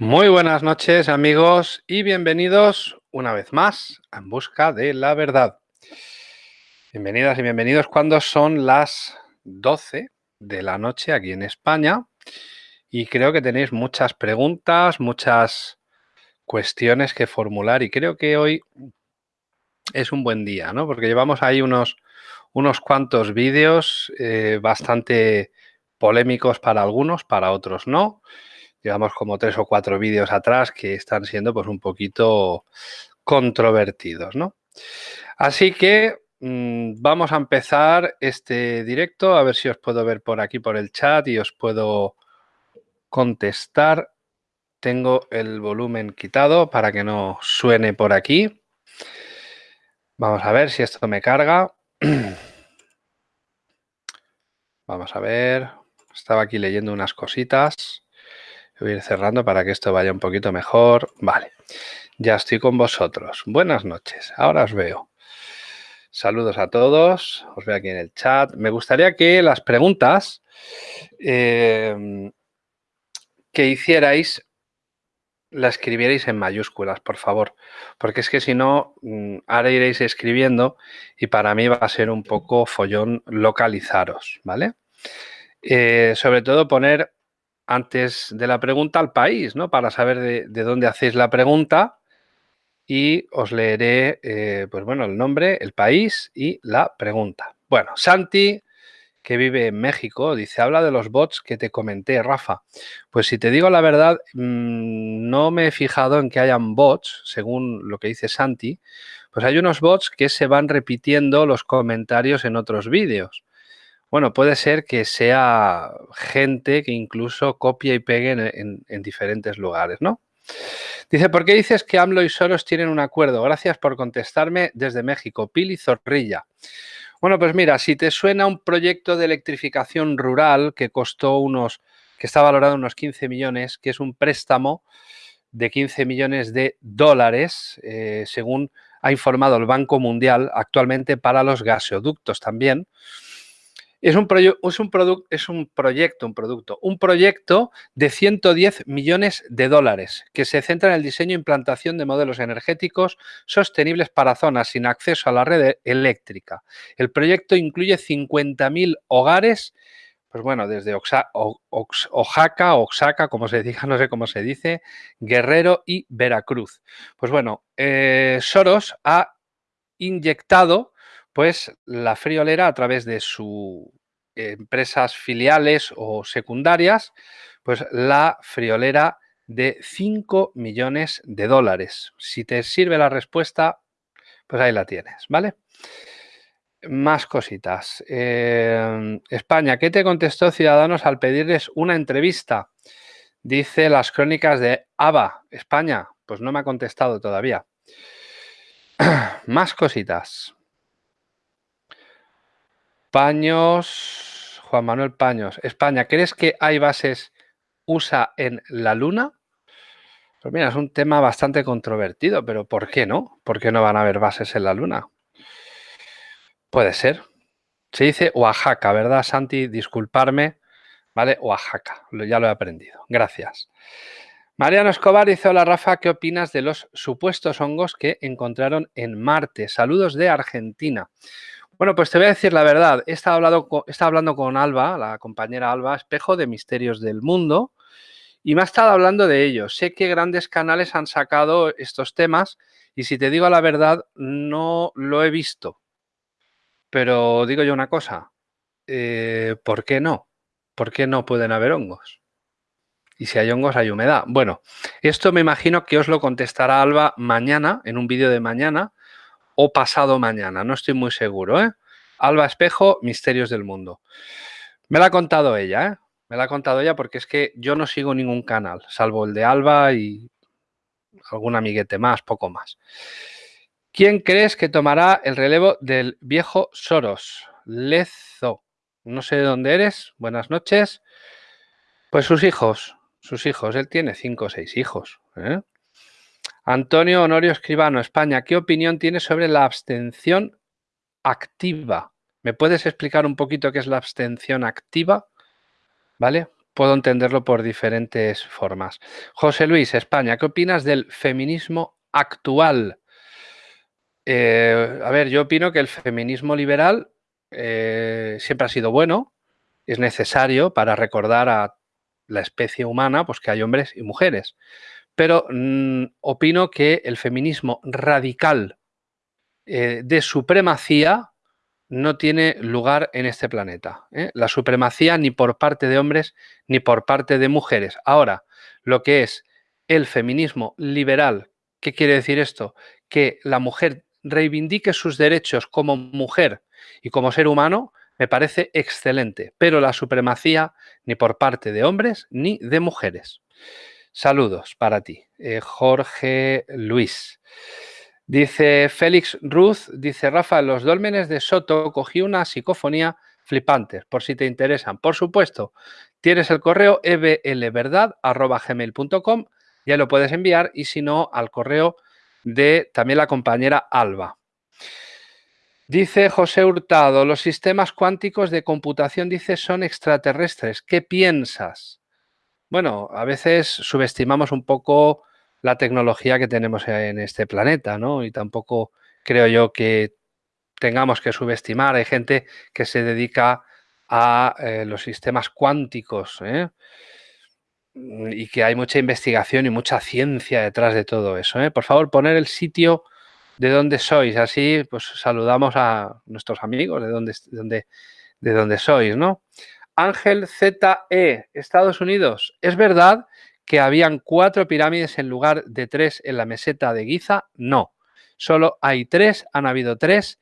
Muy buenas noches amigos y bienvenidos una vez más a En Busca de la Verdad. Bienvenidas y bienvenidos cuando son las 12 de la noche aquí en España y creo que tenéis muchas preguntas, muchas cuestiones que formular y creo que hoy es un buen día, ¿no? Porque llevamos ahí unos, unos cuantos vídeos eh, bastante polémicos para algunos, para otros no. Llevamos como tres o cuatro vídeos atrás que están siendo pues un poquito controvertidos, ¿no? Así que mm, vamos a empezar este directo, a ver si os puedo ver por aquí por el chat y os puedo contestar. Tengo el volumen quitado para que no suene por aquí. Vamos a ver si esto me carga. Vamos a ver. Estaba aquí leyendo unas cositas. Voy a ir cerrando para que esto vaya un poquito mejor. Vale, ya estoy con vosotros. Buenas noches, ahora os veo. Saludos a todos, os veo aquí en el chat. Me gustaría que las preguntas eh, que hicierais la escribierais en mayúsculas, por favor, porque es que si no, mm, ahora iréis escribiendo y para mí va a ser un poco follón localizaros, ¿vale? Eh, sobre todo poner antes de la pregunta al país, ¿no? Para saber de, dónde hacéis la pregunta y os leeré, eh, pues bueno, el nombre, el país y la pregunta. Bueno, Santi, que vive en México, dice, habla de los bots que te comenté, Rafa. Pues si te digo la verdad, mm, no me he fijado en que hayan bots, según lo que dice Santi, pues hay unos bots que se van repitiendo los comentarios en otros vídeos. Bueno, puede ser que sea gente que incluso copia y pegue en, diferentes lugares, ¿no? Dice, ¿por qué dices que AMLO y Soros tienen un acuerdo? Gracias por contestarme desde México. Pili Zorrilla. Bueno, pues mira, si te suena un proyecto de electrificación rural que costó unos, que está valorado unos 15 millones, que es un préstamo de 15 millones de dólares, eh, según ha informado el Banco Mundial actualmente para los gasoductos también. Es un, es, un es un proyecto, un producto, un proyecto de 110 millones de dólares que se centra en el diseño e implantación de modelos energéticos sostenibles para zonas sin acceso a la red eléctrica. El proyecto incluye 50.000 hogares, pues bueno, desde Oaxaca, Oaxaca, como se diga, no sé cómo se dice, Guerrero y Veracruz. Pues bueno, eh, Soros ha inyectado pues la friolera a través de sus empresas filiales o secundarias, pues la friolera de 5 millones de dólares. Si te sirve la respuesta, pues ahí la tienes, ¿vale? Más cositas. Em, España, ¿qué te contestó Ciudadanos al pedirles una entrevista? Dice las crónicas de ABA, España. Pues no me ha contestado todavía. Más cositas. Paños, Juan Manuel Paños, España, ¿crees que hay bases USA en la Luna? Pues mira, es un tema bastante controvertido, pero ¿por qué no? ¿Por qué no van a haber bases en la Luna? Puede ser. Se dice Oaxaca, ¿verdad, Santi? Disculparme, ¿vale? Oaxaca, ya lo he aprendido. Gracias. Mariano Escobar dice, hola Rafa, ¿qué opinas de los supuestos hongos que encontraron en Marte? Saludos de Argentina. Bueno, pues te voy a decir la verdad. He estado, hablando con, Alba, la compañera Alba, espejo de misterios del mundo, y me ha estado hablando de ellos. Sé que grandes canales han sacado estos temas y si te digo la verdad, no lo he visto. Pero digo yo una cosa, eh, ¿por qué no? ¿Por qué no pueden haber hongos? Y si hay hongos, hay humedad. Bueno, esto me imagino que os lo contestará Alba mañana, en un vídeo de mañana, o pasado mañana, no estoy muy seguro. ¿eh? Alba Espejo, Misterios del Mundo. Me la ha contado ella, ¿eh? me la ha contado ella porque es que yo no sigo ningún canal, salvo el de Alba y algún amiguete más, poco más. ¿Quién crees que tomará el relevo del viejo Soros? Lezo. No sé de dónde eres. Buenas noches. Pues sus hijos, sus hijos. Él tiene cinco o seis hijos. ¿eh? Antonio Honorio Escribano, España. ¿Qué opinión tienes sobre la abstención activa? ¿Me puedes explicar un poquito qué es la abstención activa? ¿Vale? puedo entenderlo por diferentes formas. José Luis, España, ¿qué opinas del feminismo actual? Eh, a ver, yo opino que el feminismo liberal eh, siempre ha sido bueno, es necesario para recordar a la especie humana pues que hay hombres y mujeres. Pero mm, opino que el feminismo radical eh, de supremacía no tiene lugar en este planeta. La supremacía ni por parte de hombres ni por parte de mujeres. Ahora, lo que es el feminismo liberal, ¿qué quiere decir esto? Que la mujer reivindique sus derechos como mujer y como ser humano, me parece excelente, pero la supremacía ni por parte de hombres ni de mujeres. Saludos para ti, eh, Jorge Luis. Dice Félix Ruth, dice Rafa, los dólmenes de Soto cogí una psicofonía flipante, por si te interesan. Por supuesto, tienes el correo eblverdad.gmail.com, ya lo puedes enviar y si no, al correo de también la compañera Alba. Dice José Hurtado, los sistemas cuánticos de computación, dice, son extraterrestres. ¿Qué piensas? Bueno, a veces subestimamos un poco la tecnología que tenemos en este planeta, ¿no? Y tampoco creo yo que tengamos que subestimar. Hay gente que se dedica a eh, los sistemas cuánticos, ¿eh? y que hay mucha investigación y mucha ciencia detrás de todo eso. ¿eh? Por favor, poner el sitio de donde sois, así pues saludamos a nuestros amigos de donde, de de donde sois, ¿no? Ángel ZE, Estados Unidos. ¿Es verdad que habían cuatro pirámides en lugar de tres en la meseta de Giza? No, solo hay tres, han habido tres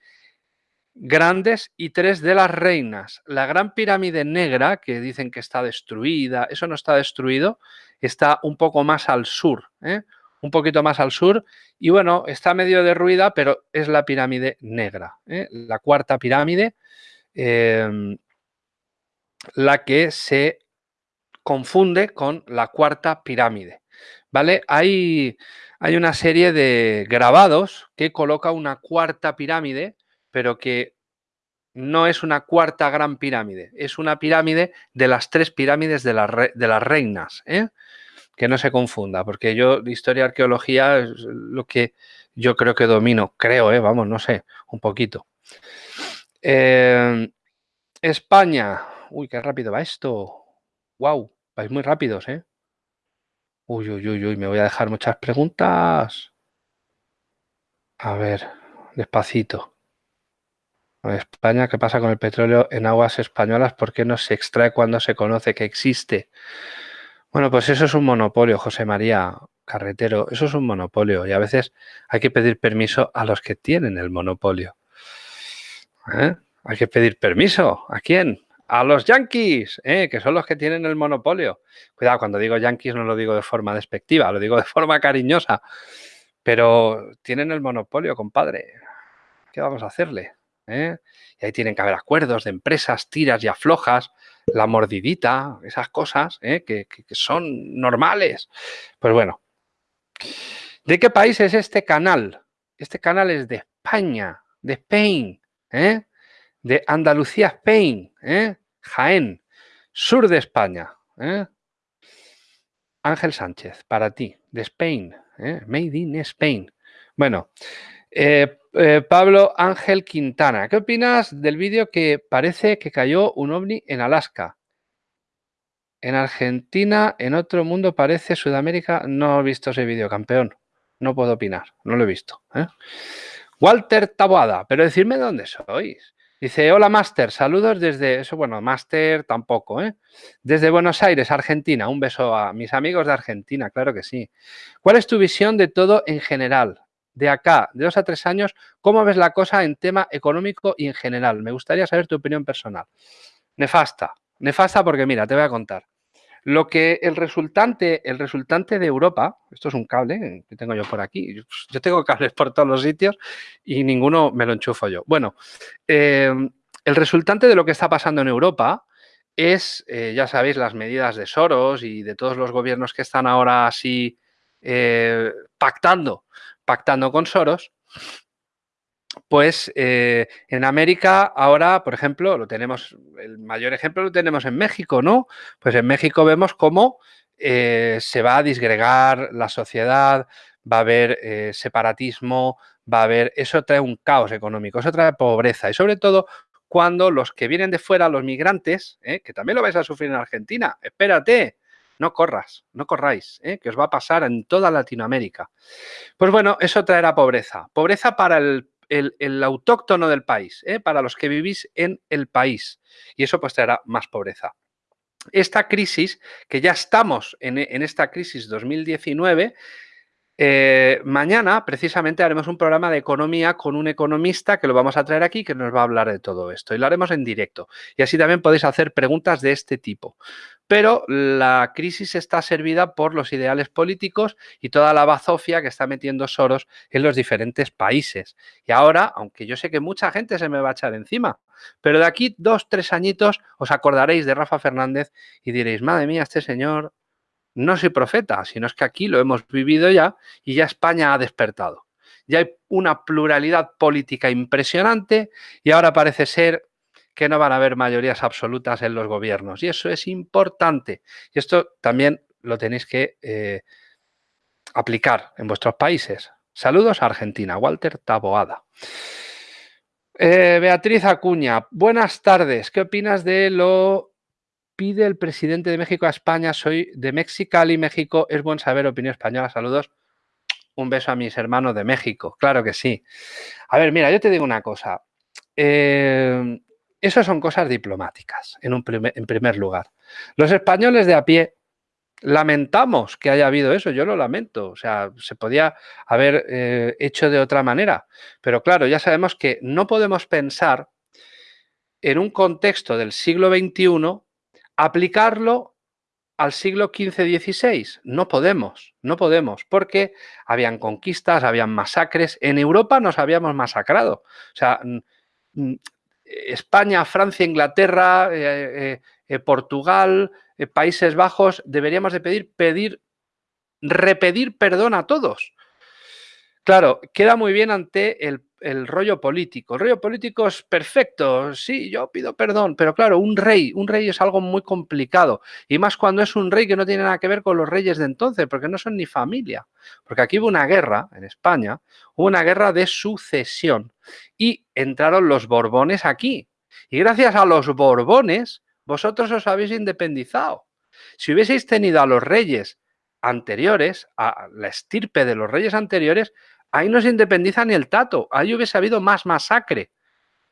grandes y tres de las reinas. La gran pirámide negra, que dicen que está destruida, eso no está destruido, está un poco más al sur, ¿eh? un poquito más al sur, y bueno, está medio derruida, pero es la pirámide negra, ¿eh? la cuarta pirámide, em, la que se confunde con la cuarta pirámide. ¿Vale? Hay, hay una serie de grabados que coloca una cuarta pirámide pero que no es una cuarta gran pirámide, es una pirámide de las tres pirámides de, de las reinas, ¿eh? que no se confunda, porque yo historia y arqueología es lo que yo creo que domino, creo, ¿eh? vamos, no sé, un poquito. Em, España, uy, qué rápido va esto, wow, vais muy rápidos, ¿eh? Uy, uy, uy, uy, me voy a dejar muchas preguntas. A ver, despacito. España, ¿qué pasa con el petróleo en aguas españolas? ¿Por qué no se extrae cuando se conoce que existe? Bueno, pues eso es un monopolio, José María Carretero. Eso es un monopolio y a veces hay que pedir permiso a los que tienen el monopolio. ¿Eh? Hay que pedir permiso. ¿A quién? A los yankees, ¿eh? que son los que tienen el monopolio. Cuidado, cuando digo yankees no lo digo de forma despectiva, lo digo de forma cariñosa. Pero tienen el monopolio, compadre. ¿Qué vamos a hacerle? ¿eh? Y ahí tienen que haber acuerdos de empresas, tiras y aflojas, la mordidita, esas cosas ¿eh? que, son normales. Pues bueno, ¿de qué país es este canal? Este canal es de España, de Spain, ¿eh? De Andalucía, Spain, Jaén, sur de España. Ángel Sánchez, para ti, de Spain, Made in Spain. Bueno, eh, eh, Pablo Ángel Quintana, ¿qué opinas del vídeo que parece que cayó un ovni en Alaska? En Argentina, en otro mundo parece Sudamérica. No he visto ese vídeo, campeón. No puedo opinar, no lo he visto. ¿eh? Walter Taboada, pero decirme dónde sois. Dice, hola Master, saludos desde, eso bueno, Master tampoco, ¿eh? Desde Buenos Aires, Argentina. Un beso a mis amigos de Argentina, claro que sí. ¿Cuál es tu visión de todo en general? de acá, de dos a tres años, ¿cómo ves la cosa en tema económico y en general? Me gustaría saber tu opinión personal. Nefasta, nefasta porque mira, te voy a contar. Lo que el resultante, el resultante de Europa, esto es un cable que tengo yo por aquí, yo tengo cables por todos los sitios y ninguno me lo enchufo yo. Bueno, eh, el resultante de lo que está pasando en Europa es, eh, ya sabéis, las medidas de Soros y de todos los gobiernos que están ahora así eh, pactando pactando con Soros, pues eh, en América ahora, por ejemplo, lo tenemos, el mayor ejemplo lo tenemos en México, ¿no? Pues en México vemos cómo eh, se va a disgregar la sociedad, va a haber eh, separatismo, va a haber, eso trae un caos económico, eso trae pobreza y sobre todo cuando los que vienen de fuera, los migrantes, que también lo vais a sufrir en Argentina, espérate, no corras, no corráis, que os va a pasar en toda Latinoamérica. Pues bueno, eso traerá pobreza, pobreza para el el, autóctono del país, ¿eh? para los que vivís en el país. Y eso pues traerá más pobreza. Esta crisis, que ya estamos en, en esta crisis 2019, eh, mañana precisamente haremos un programa de economía con un economista que lo vamos a traer aquí que nos va a hablar de todo esto y lo haremos en directo. Y así también podéis hacer preguntas de este tipo. Pero la crisis está servida por los ideales políticos y toda la bazofia que está metiendo Soros en los diferentes países. Y ahora, aunque yo sé que mucha gente se me va a echar encima, pero de aquí dos, tres añitos os acordaréis de Rafa Fernández y diréis, madre mía, este señor no soy profeta, sino es que aquí lo hemos vivido ya y ya España ha despertado. Ya hay una pluralidad política impresionante y ahora parece ser que no van a haber mayorías absolutas en los gobiernos. Y eso es importante. Y esto también lo tenéis que eh, aplicar en vuestros países. Saludos a Argentina. Walter Taboada. Eh, Beatriz Acuña, buenas tardes. ¿Qué opinas de lo pide el presidente de México a España. Soy de Mexicali, México. Es buen saber opinión española. Saludos. Un beso a mis hermanos de México. Claro que sí. A ver, mira, yo te digo una cosa. Eh, eso son cosas diplomáticas, en, un primer, en primer lugar. Los españoles de a pie lamentamos que haya habido eso, yo lo lamento, o sea, se podía haber eh, hecho de otra manera, pero claro, ya sabemos que no podemos pensar en un contexto del siglo XXI aplicarlo al siglo XV-XVI. No podemos, no podemos, porque habían conquistas, habían masacres. En Europa nos habíamos masacrado. O sea, España, Francia, Inglaterra, eh, eh, eh, Portugal, Países Bajos, deberíamos de pedir, pedir, repetir perdón a todos. Claro, queda muy bien ante el rollo político. El rollo político es perfecto, sí, yo pido perdón, pero claro, un rey, un rey es algo muy complicado, y más cuando es un rey que no tiene nada que ver con los reyes de entonces, porque no son ni familia. Porque aquí hubo una guerra, en España, hubo una guerra de sucesión, y entraron los Borbones aquí. Y gracias a los Borbones, vosotros os habéis independizado. Si hubieseis tenido a los reyes anteriores, a la estirpe de los reyes anteriores, Ahí no se independiza ni el tato. Ahí hubiese habido más masacre.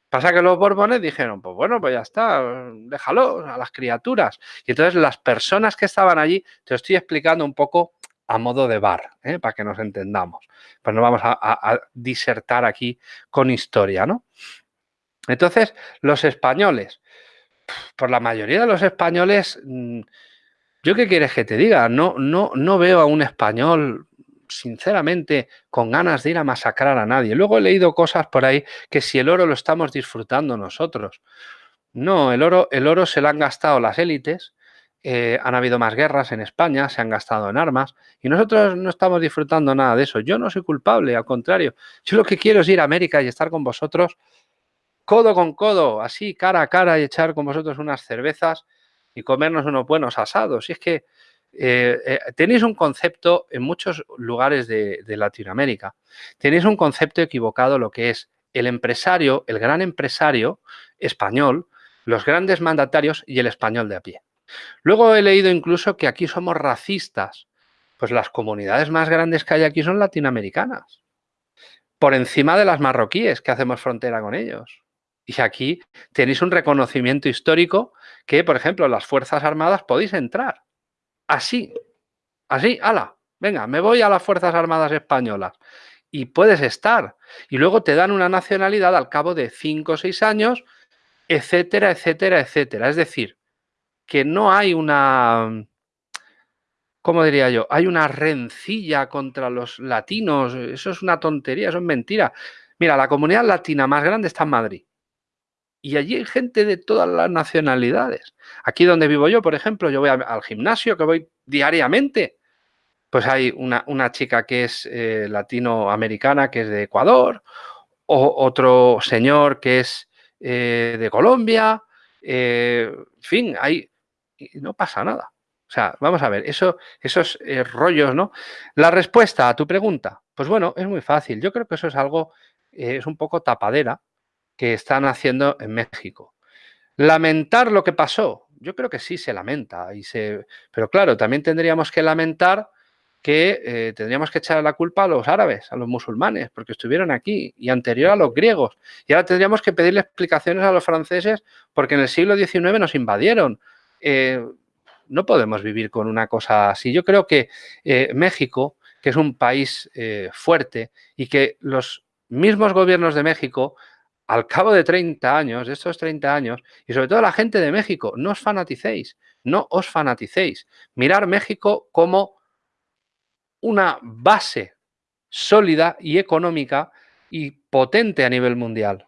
Pasa que los Borbones dijeron, pues bueno, pues ya está, déjalo a las criaturas. Y entonces las personas que estaban allí, te estoy explicando un poco a modo de bar, ¿eh? para que nos entendamos. Pues no vamos a, disertar aquí con historia, ¿no? Entonces, los españoles, por la mayoría de los españoles, mm, ¿yo qué quieres que te diga? No, no, no veo a un español sinceramente con ganas de ir a masacrar a nadie. Luego he leído cosas por ahí que si el oro lo estamos disfrutando nosotros. No, el oro, el oro se lo han gastado las élites, eh, han habido más guerras en España, se han gastado en armas y nosotros no estamos disfrutando nada de eso. Yo no soy culpable, al contrario. Yo lo que quiero es ir a América y estar con vosotros codo con codo, así cara a cara y echar con vosotros unas cervezas y comernos unos buenos asados. Y es que eh, eh, tenéis un concepto en muchos lugares de, Latinoamérica, tenéis un concepto equivocado lo que es el empresario, el gran empresario español, los grandes mandatarios y el español de a pie. Luego he leído incluso que aquí somos racistas. Pues las comunidades más grandes que hay aquí son latinoamericanas. Por encima de las marroquíes, que hacemos frontera con ellos. Y aquí tenéis un reconocimiento histórico que, por ejemplo, las Fuerzas Armadas podéis entrar así, así, ala, venga, me voy a las Fuerzas Armadas Españolas. Y puedes estar. Y luego te dan una nacionalidad al cabo de cinco o seis años, etcétera, etcétera, etcétera. Es decir, que no hay una, ¿cómo diría yo? Hay una rencilla contra los latinos. Eso es una tontería, eso es mentira. Mira, la comunidad latina más grande está en Madrid. Y allí hay gente de todas las nacionalidades. Aquí donde vivo yo, por ejemplo, yo voy al gimnasio, que voy diariamente. Pues hay una, chica que es eh, latinoamericana, que es de Ecuador, otro señor que es eh, de Colombia, eh, en fin, hay, no pasa nada. O sea, vamos a ver, eso, esos rollos, ¿no? La respuesta a tu pregunta, pues bueno, es muy fácil. Yo creo que eso es algo, es un poco tapadera que están haciendo en México. Lamentar lo que pasó, yo creo que sí se lamenta, y se, pero claro, también tendríamos que lamentar que eh, tendríamos que echar la culpa a los árabes, a los musulmanes, porque estuvieron aquí, y anterior a los griegos. Y ahora tendríamos que pedirle explicaciones a los franceses porque en el siglo XIX nos invadieron. Eh, no podemos vivir con una cosa así. Yo creo que eh, México, que es un país fuerte y que los mismos gobiernos de México al cabo de 30 años, de estos 30 años, y sobre todo la gente de México, no os fanaticéis, no os fanaticéis. Mirar México como una base sólida y económica y potente a nivel mundial.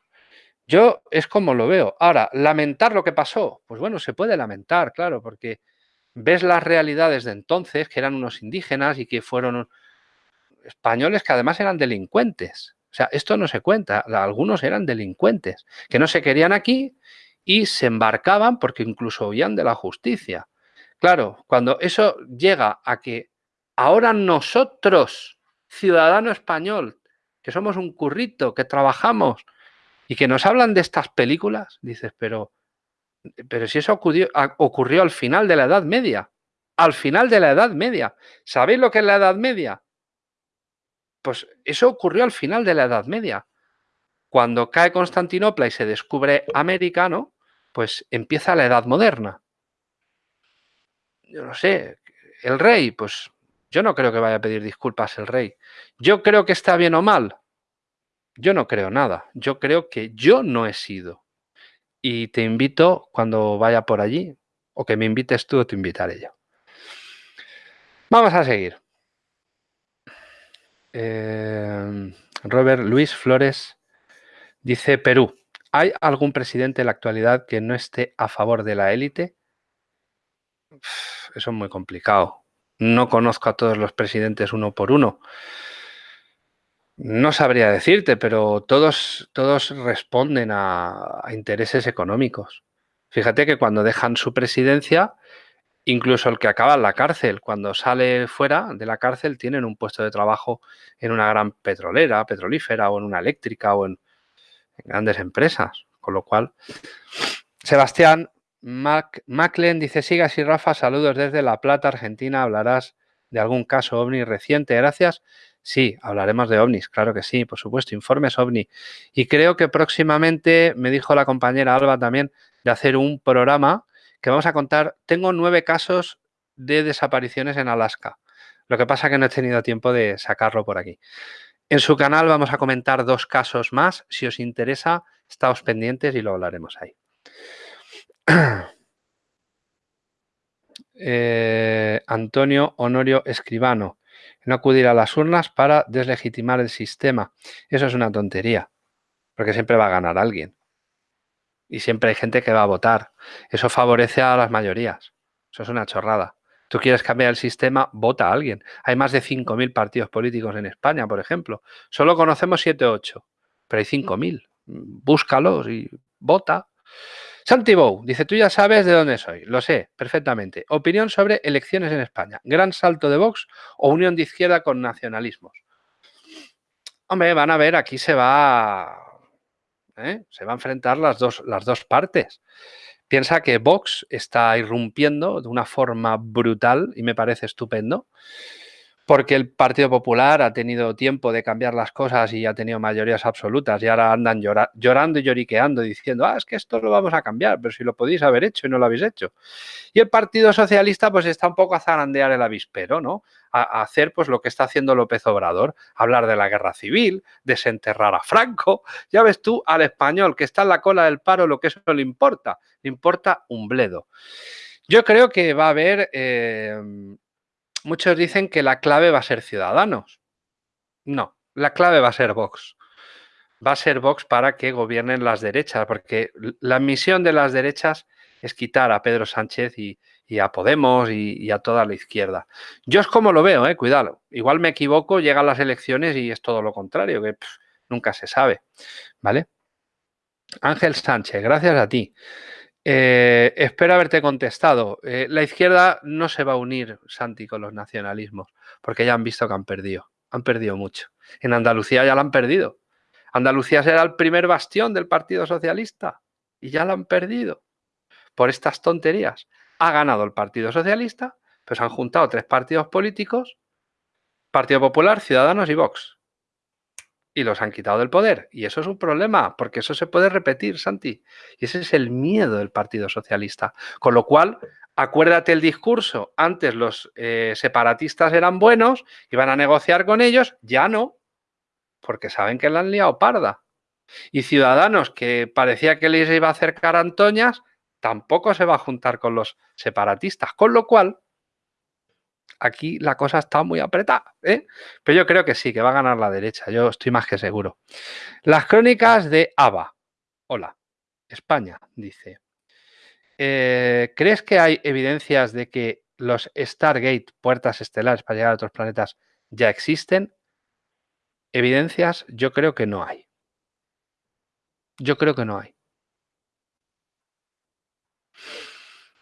Yo es como lo veo. Ahora, lamentar lo que pasó, pues bueno, se puede lamentar, claro, porque ves las realidades de entonces, que eran unos indígenas y que fueron españoles que además eran delincuentes. O sea, esto no se cuenta, algunos eran delincuentes, que no se querían aquí y se embarcaban porque incluso huían de la justicia. Claro, cuando eso llega a que Ahora nosotros, ciudadano español, que somos un currito, que trabajamos y que nos hablan de estas películas, dices, pero, pero si eso ocurrió, ocurrió al final de la Edad Media, al final de la Edad Media. ¿Sabéis lo que es la Edad Media? Pues eso ocurrió al final de la Edad Media. Cuando cae Constantinopla y se descubre América, ¿no? Pues empieza la Edad Moderna. Yo no sé, el rey, pues yo no creo que vaya a pedir disculpas el rey. Yo creo que está bien o mal. Yo no creo nada. Yo creo que yo no he sido. Y te invito cuando vaya por allí, o que me invites tú te invitaré yo. Vamos a seguir. Eh, Robert Luis Flores dice Perú. ¿Hay algún presidente en la actualidad que no esté a favor de la élite? Eso es muy complicado. No conozco a todos los presidentes uno por uno. No sabría decirte, pero todos, todos responden a, intereses económicos. Fíjate que cuando dejan su presidencia, incluso el que acaba en la cárcel, cuando sale fuera de la cárcel, tienen un puesto de trabajo en una gran petrolera, petrolífera o en una eléctrica o en, grandes empresas. Con lo cual, Sebastián, Mac Maclen dice, sigas y Rafa, saludos desde La Plata, Argentina. ¿Hablarás de algún caso ovni reciente? Gracias. Sí, hablaremos de ovnis, claro que sí, por supuesto, informes ovni. Y creo que próximamente, me dijo la compañera Alba también, de hacer un programa que vamos a contar. Tengo nueve casos de desapariciones en Alaska. Lo que pasa es que no he tenido tiempo de sacarlo por aquí. En su canal vamos a comentar dos casos más. Si os interesa, estáos pendientes y lo hablaremos ahí. Eh, Antonio Honorio Escribano. No acudir a las urnas para deslegitimar el sistema. Eso es una tontería, porque siempre va a ganar alguien. Y siempre hay gente que va a votar. Eso favorece a las mayorías. Eso es una chorrada. Tú quieres cambiar el sistema, vota a alguien. Hay más de 5.000 partidos políticos en España, por ejemplo. Solo conocemos 7 o 8, pero hay 5.000. Búscalos y vota. Santi dice, tú ya sabes de dónde soy. Lo sé, perfectamente. Opinión sobre elecciones en España. ¿Gran salto de Vox o unión de izquierda con nacionalismos? Hombre, van a ver, aquí se va... ¿eh? Se va a enfrentar las dos, las dos partes. Piensa que Vox está irrumpiendo de una forma brutal y me parece estupendo porque el Partido Popular ha tenido tiempo de cambiar las cosas y ha tenido mayorías absolutas y ahora andan llorando y lloriqueando diciendo, ah, es que esto lo vamos a cambiar, pero si lo podéis haber hecho y no lo habéis hecho. Y el Partido Socialista pues está un poco a zarandear el avispero, ¿no? A, hacer pues lo que está haciendo López Obrador, hablar de la guerra civil, desenterrar a Franco. Ya ves tú al español que está en la cola del paro lo que eso le importa, le importa un bledo. Yo creo que va a haber... Eh, muchos dicen que la clave va a ser Ciudadanos. No, la clave va a ser Vox. Va a ser Vox para que gobiernen las derechas, porque la misión de las derechas es quitar a Pedro Sánchez y, a Podemos y, a toda la izquierda. Yo es como lo veo, eh, cuidado. Igual me equivoco, llegan las elecciones y es todo lo contrario, que nunca se sabe, ¿vale? Ángel Sánchez, gracias a ti. Eh, espero haberte contestado. Eh, la izquierda no se va a unir, Santi, con los nacionalismos, porque ya han visto que han perdido. Han perdido mucho. En Andalucía ya la han perdido. Andalucía será el primer bastión del Partido Socialista y ya la han perdido por estas tonterías. Ha ganado el Partido Socialista, pues han juntado tres partidos políticos, Partido Popular, Ciudadanos y Vox y los han quitado del poder. Y eso es un problema, porque eso se puede repetir, Santi. Y ese es el miedo del Partido Socialista. Con lo cual, acuérdate el discurso. Antes los eh, separatistas eran buenos, iban a negociar con ellos, ya no, porque saben que la han liado parda. Y Ciudadanos, que parecía que les iba a acercar a Antoñas, tampoco se va a juntar con los separatistas. Con lo cual, aquí la cosa está muy apretada. ¿eh? Pero yo creo que sí, que va a ganar la derecha. Yo estoy más que seguro. Las crónicas de ABA. Hola, España, dice. Eh, ¿Crees que hay evidencias de que los Stargate, puertas estelares para llegar a otros planetas, ya existen? Evidencias, yo creo que no hay. Yo creo que no hay.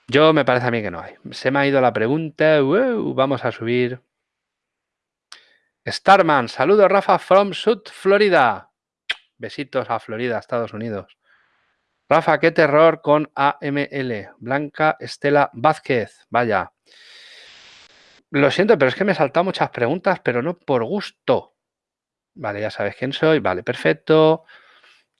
Yo me parece a mí que no hay. Se me ha ido la pregunta. vamos a subir. Starman, saludos Rafa from South Florida. Besitos a Florida, Estados Unidos. Rafa, qué terror con AML. Blanca Estela Vázquez. Vaya. Lo siento, pero es que me he saltado muchas preguntas, pero no por gusto. Vale, ya sabes quién soy. Vale, perfecto.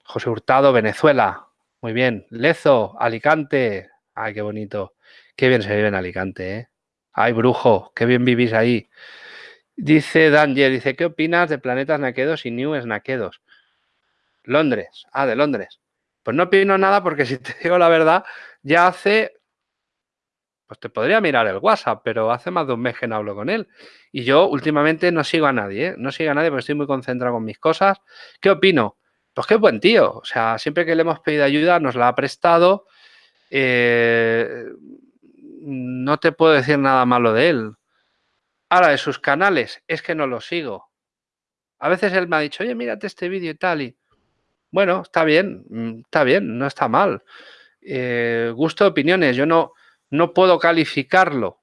José Hurtado, Venezuela. Muy bien. Lezo, Alicante. Ay, qué bonito. Qué bien se vive en Alicante, ¿eh? Ay, brujo, qué bien vivís ahí. Dice Danger, dice, ¿qué opinas de planetas naquedos y new naquedos? Londres. Ah, de Londres. Pues no opino nada porque si te digo la verdad, ya hace... Pues te podría mirar el WhatsApp, pero hace más de un mes que no hablo con él. Y yo últimamente no sigo a nadie, ¿eh? No sigo a nadie porque estoy muy concentrado con mis cosas. ¿Qué opino? Pues qué buen tío. O sea, siempre que le hemos pedido ayuda nos la ha prestado eh, no te puedo decir nada malo de él. Ahora, de sus canales, es que no los sigo. A veces él me ha dicho, oye, mírate este vídeo y tal. Y bueno, está bien, mm, está bien, no está mal. Eh, gusto de opiniones, yo no, no puedo calificarlo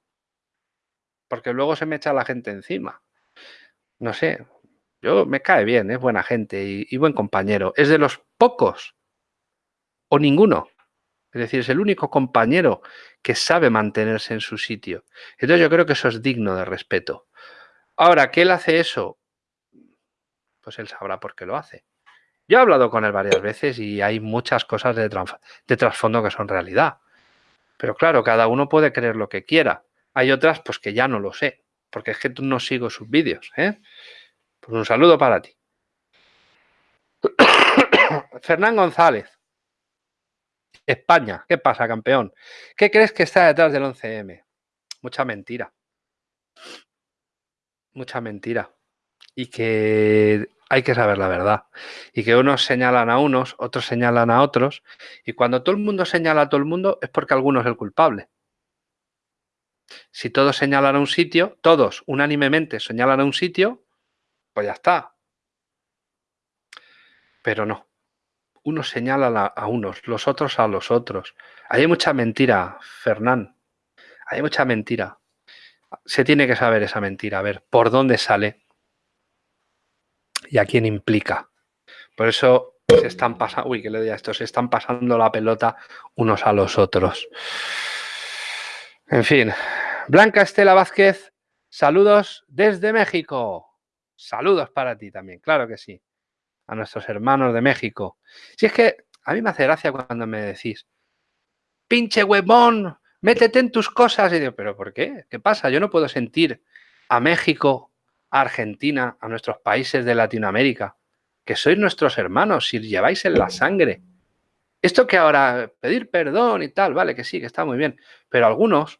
porque luego se me echa la gente encima. No sé, yo me cae bien, es buena gente y buen compañero. Es de los pocos o ninguno es decir, es el único compañero que sabe mantenerse en su sitio. Entonces yo creo que eso es digno de respeto. Ahora, ¿qué él hace eso? Pues él sabrá por qué lo hace. Yo he hablado con él varias veces y hay muchas cosas de, trasfondo que son realidad. Pero claro, cada uno puede creer lo que quiera. Hay otras pues que ya no lo sé, porque es que no sigo sus vídeos. ¿eh? Pues un saludo para ti. Fernán González. España, ¿qué pasa, campeón? ¿Qué crees que está detrás del 11M? Mucha mentira. Mucha mentira. Y que hay que saber la verdad. Y que unos señalan a unos, otros señalan a otros. Y cuando todo el mundo señala a todo el mundo es porque alguno es el culpable. Si todos señalan a un sitio, todos unánimemente señalan a un sitio, pues ya está. Pero no unos señalan a, unos, los otros a los otros. Hay mucha mentira, Fernán. Hay mucha mentira. Se tiene que saber esa mentira, a ver por dónde sale y a quién implica. Por eso se están pasando, uy, que le diga esto, se están pasando la pelota unos a los otros. En fin, Blanca Estela Vázquez, saludos desde México. Saludos para ti también, claro que sí a nuestros hermanos de México. Si es que a mí me hace gracia cuando me decís, pinche huevón, métete en tus cosas. Y digo, ¿pero por qué? ¿Qué pasa? Yo no puedo sentir a México, a Argentina, a nuestros países de Latinoamérica, que sois nuestros hermanos, si lleváis en la sangre. Esto que ahora pedir perdón y tal, vale, que sí, que está muy bien, pero algunos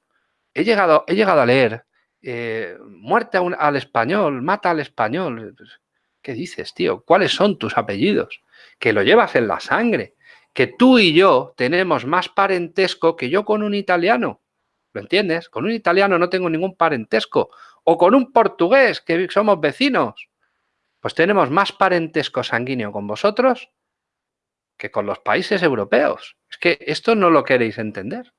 he llegado, he llegado a leer eh, muerte al español, mata al español. ¿Qué dices, tío? ¿Cuáles son tus apellidos? Que lo llevas en la sangre. Que tú y yo tenemos más parentesco que yo con un italiano. ¿Lo entiendes? Con un italiano no tengo ningún parentesco. O con un portugués, que somos vecinos. Pues tenemos más parentesco sanguíneo con vosotros que con los países europeos. Es que esto no lo queréis entender.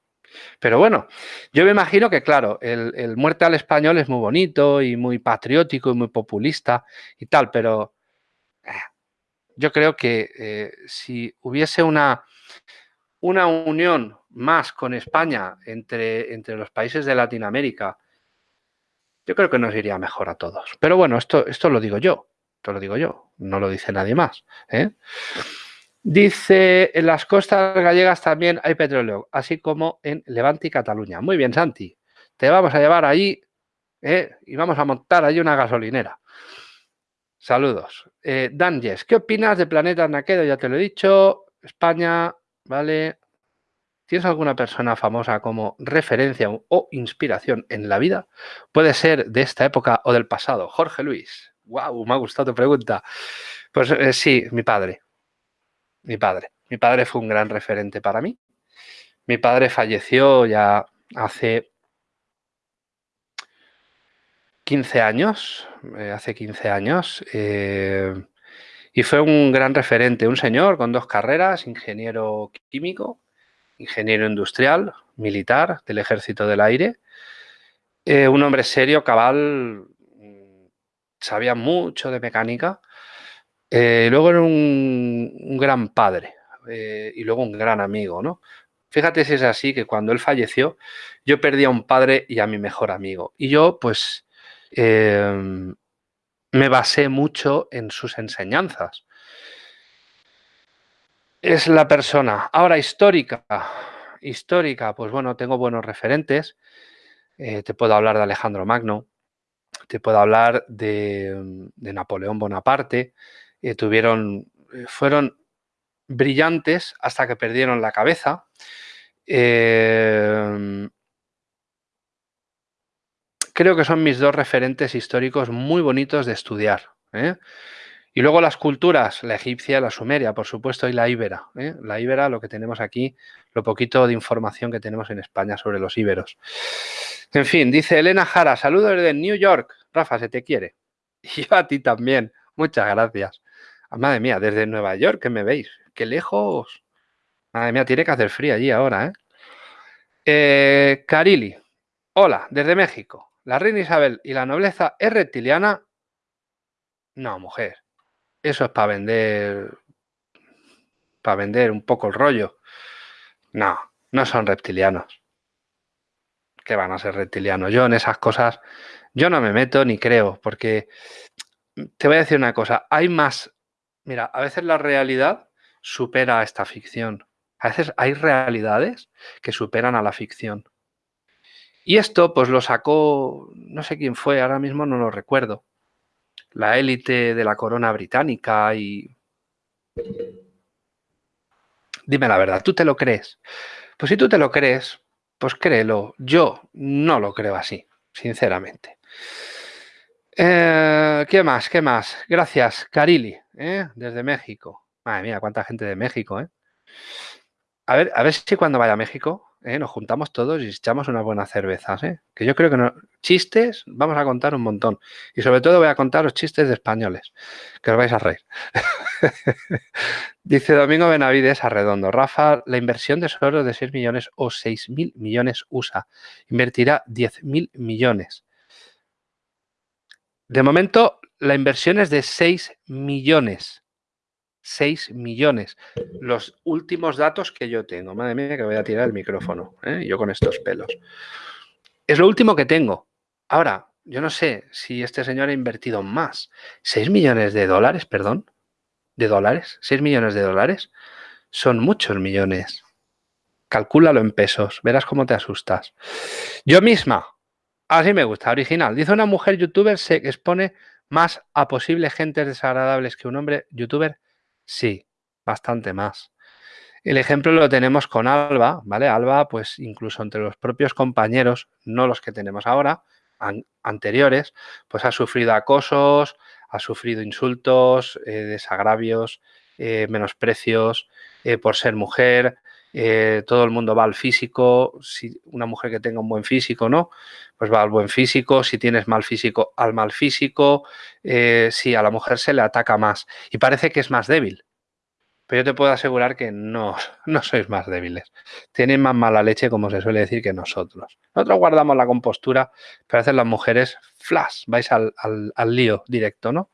Pero bueno, yo me imagino que, claro, el, muerte al español es muy bonito y muy patriótico y muy populista y tal, pero eh, yo creo que eh, si hubiese una, una unión más con España entre, entre los países de Latinoamérica, yo creo que nos iría mejor a todos. Pero bueno, esto, esto lo digo yo, esto lo digo yo, no lo dice nadie más. ¿eh? Dice, en las costas gallegas también hay petróleo, así como en Levante y Cataluña. Muy bien, Santi. Te vamos a llevar allí ¿eh? y vamos a montar allí una gasolinera. Saludos. Eh, ¿qué opinas de Planeta Naquedo? Ya te lo he dicho. España, ¿vale? ¿Tienes alguna persona famosa como referencia o inspiración en la vida? Puede ser de esta época o del pasado. Jorge Luis. ¡Wow! Me ha gustado tu pregunta. Pues eh, sí, mi padre mi padre. Mi padre fue un gran referente para mí. Mi padre falleció ya hace 15 años, eh, hace 15 años, eh, y fue un gran referente, un señor con dos carreras, ingeniero químico, ingeniero industrial, militar del Ejército del Aire, eh, un hombre serio, cabal, mm, sabía mucho de mecánica, eh, luego era un, gran padre eh, y luego un gran amigo, ¿no? Fíjate si es así que cuando él falleció, yo perdí a un padre y a mi mejor amigo. Y yo, pues, em, me basé mucho en sus enseñanzas. Es la persona. Ahora, histórica. Histórica, pues bueno, tengo buenos referentes. Eh, te puedo hablar de Alejandro Magno, te puedo hablar de, de Napoleón Bonaparte, eh, tuvieron, eh, fueron brillantes hasta que perdieron la cabeza. Em, creo que son mis dos referentes históricos muy bonitos de estudiar. ¿eh? Y luego las culturas, la egipcia, la sumeria, por supuesto, y la íbera. La íbera, lo que tenemos aquí, lo poquito de información que tenemos en España sobre los íberos. En fin, dice Elena Jara, saludos desde New York. Rafa, se te quiere. Y a ti también. Muchas gracias. Ah, madre mía, desde Nueva York, que me veis. Qué lejos. Madre mía, tiene que hacer frío allí ahora, ¿eh? ¿eh? Carili. Hola, desde México. ¿La reina Isabel y la nobleza es reptiliana? No, mujer. Eso es para vender... Para vender un poco el rollo. No, no son reptilianos. ¿Qué van a ser reptilianos? Yo en esas cosas, yo no me meto ni creo, porque te voy a decir una cosa, hay más Mira, a veces la realidad supera a esta ficción. A veces hay realidades que superan a la ficción. Y esto pues lo sacó, no sé quién fue, ahora mismo no lo recuerdo. La élite de la corona británica y... Dime la verdad, ¿tú te lo crees? Pues si tú te lo crees, pues créelo. Yo no lo creo así, sinceramente. Eh, ¿Qué más? ¿Qué más? Gracias, Carili, ¿eh? desde México. Madre mía, cuánta gente de México, ¿eh? A ver, a ver si cuando vaya a México ¿eh? nos juntamos todos y echamos unas buenas cervezas. Que yo creo que. Chistes vamos a contar un montón. Y sobre todo voy a contar los chistes de españoles, que os vais a reír. Dice Domingo Benavides Arredondo. Rafa, la inversión de suelo de 6 millones o 6 mil millones USA. Invertirá 10 mil millones. De momento, la inversión es de 6 millones. 6 millones. Los últimos datos que yo tengo. Madre mía, que voy a tirar el micrófono. ¿eh? Yo con estos pelos. Es lo último que tengo. Ahora, yo no sé si este señor ha invertido más. 6 millones de dólares, perdón. ¿De dólares? 6 millones de dólares. Son muchos millones. Calcúlalo en pesos. Verás cómo te asustas. Yo misma, Así me gusta, original. Dice una mujer youtuber se expone más a posibles gentes desagradables que un hombre youtuber. Sí, bastante más. El ejemplo lo tenemos con Alba, ¿vale? Alba, pues incluso entre los propios compañeros, no los que tenemos ahora, anteriores, pues ha sufrido acosos, ha sufrido insultos, eh, desagravios, eh, menosprecios eh, por ser mujer, todo el mundo va al físico, si una mujer que tenga un buen físico, ¿no? pues va al buen físico, si tienes mal físico, al mal físico, eh, si a la mujer se le ataca más y parece que es más débil. Pero yo te puedo asegurar que no, no sois más débiles. Tienen más mala leche, como se suele decir, que nosotros. Nosotros guardamos la compostura, pero a veces las mujeres, flash, vais al, al lío directo, ¿no?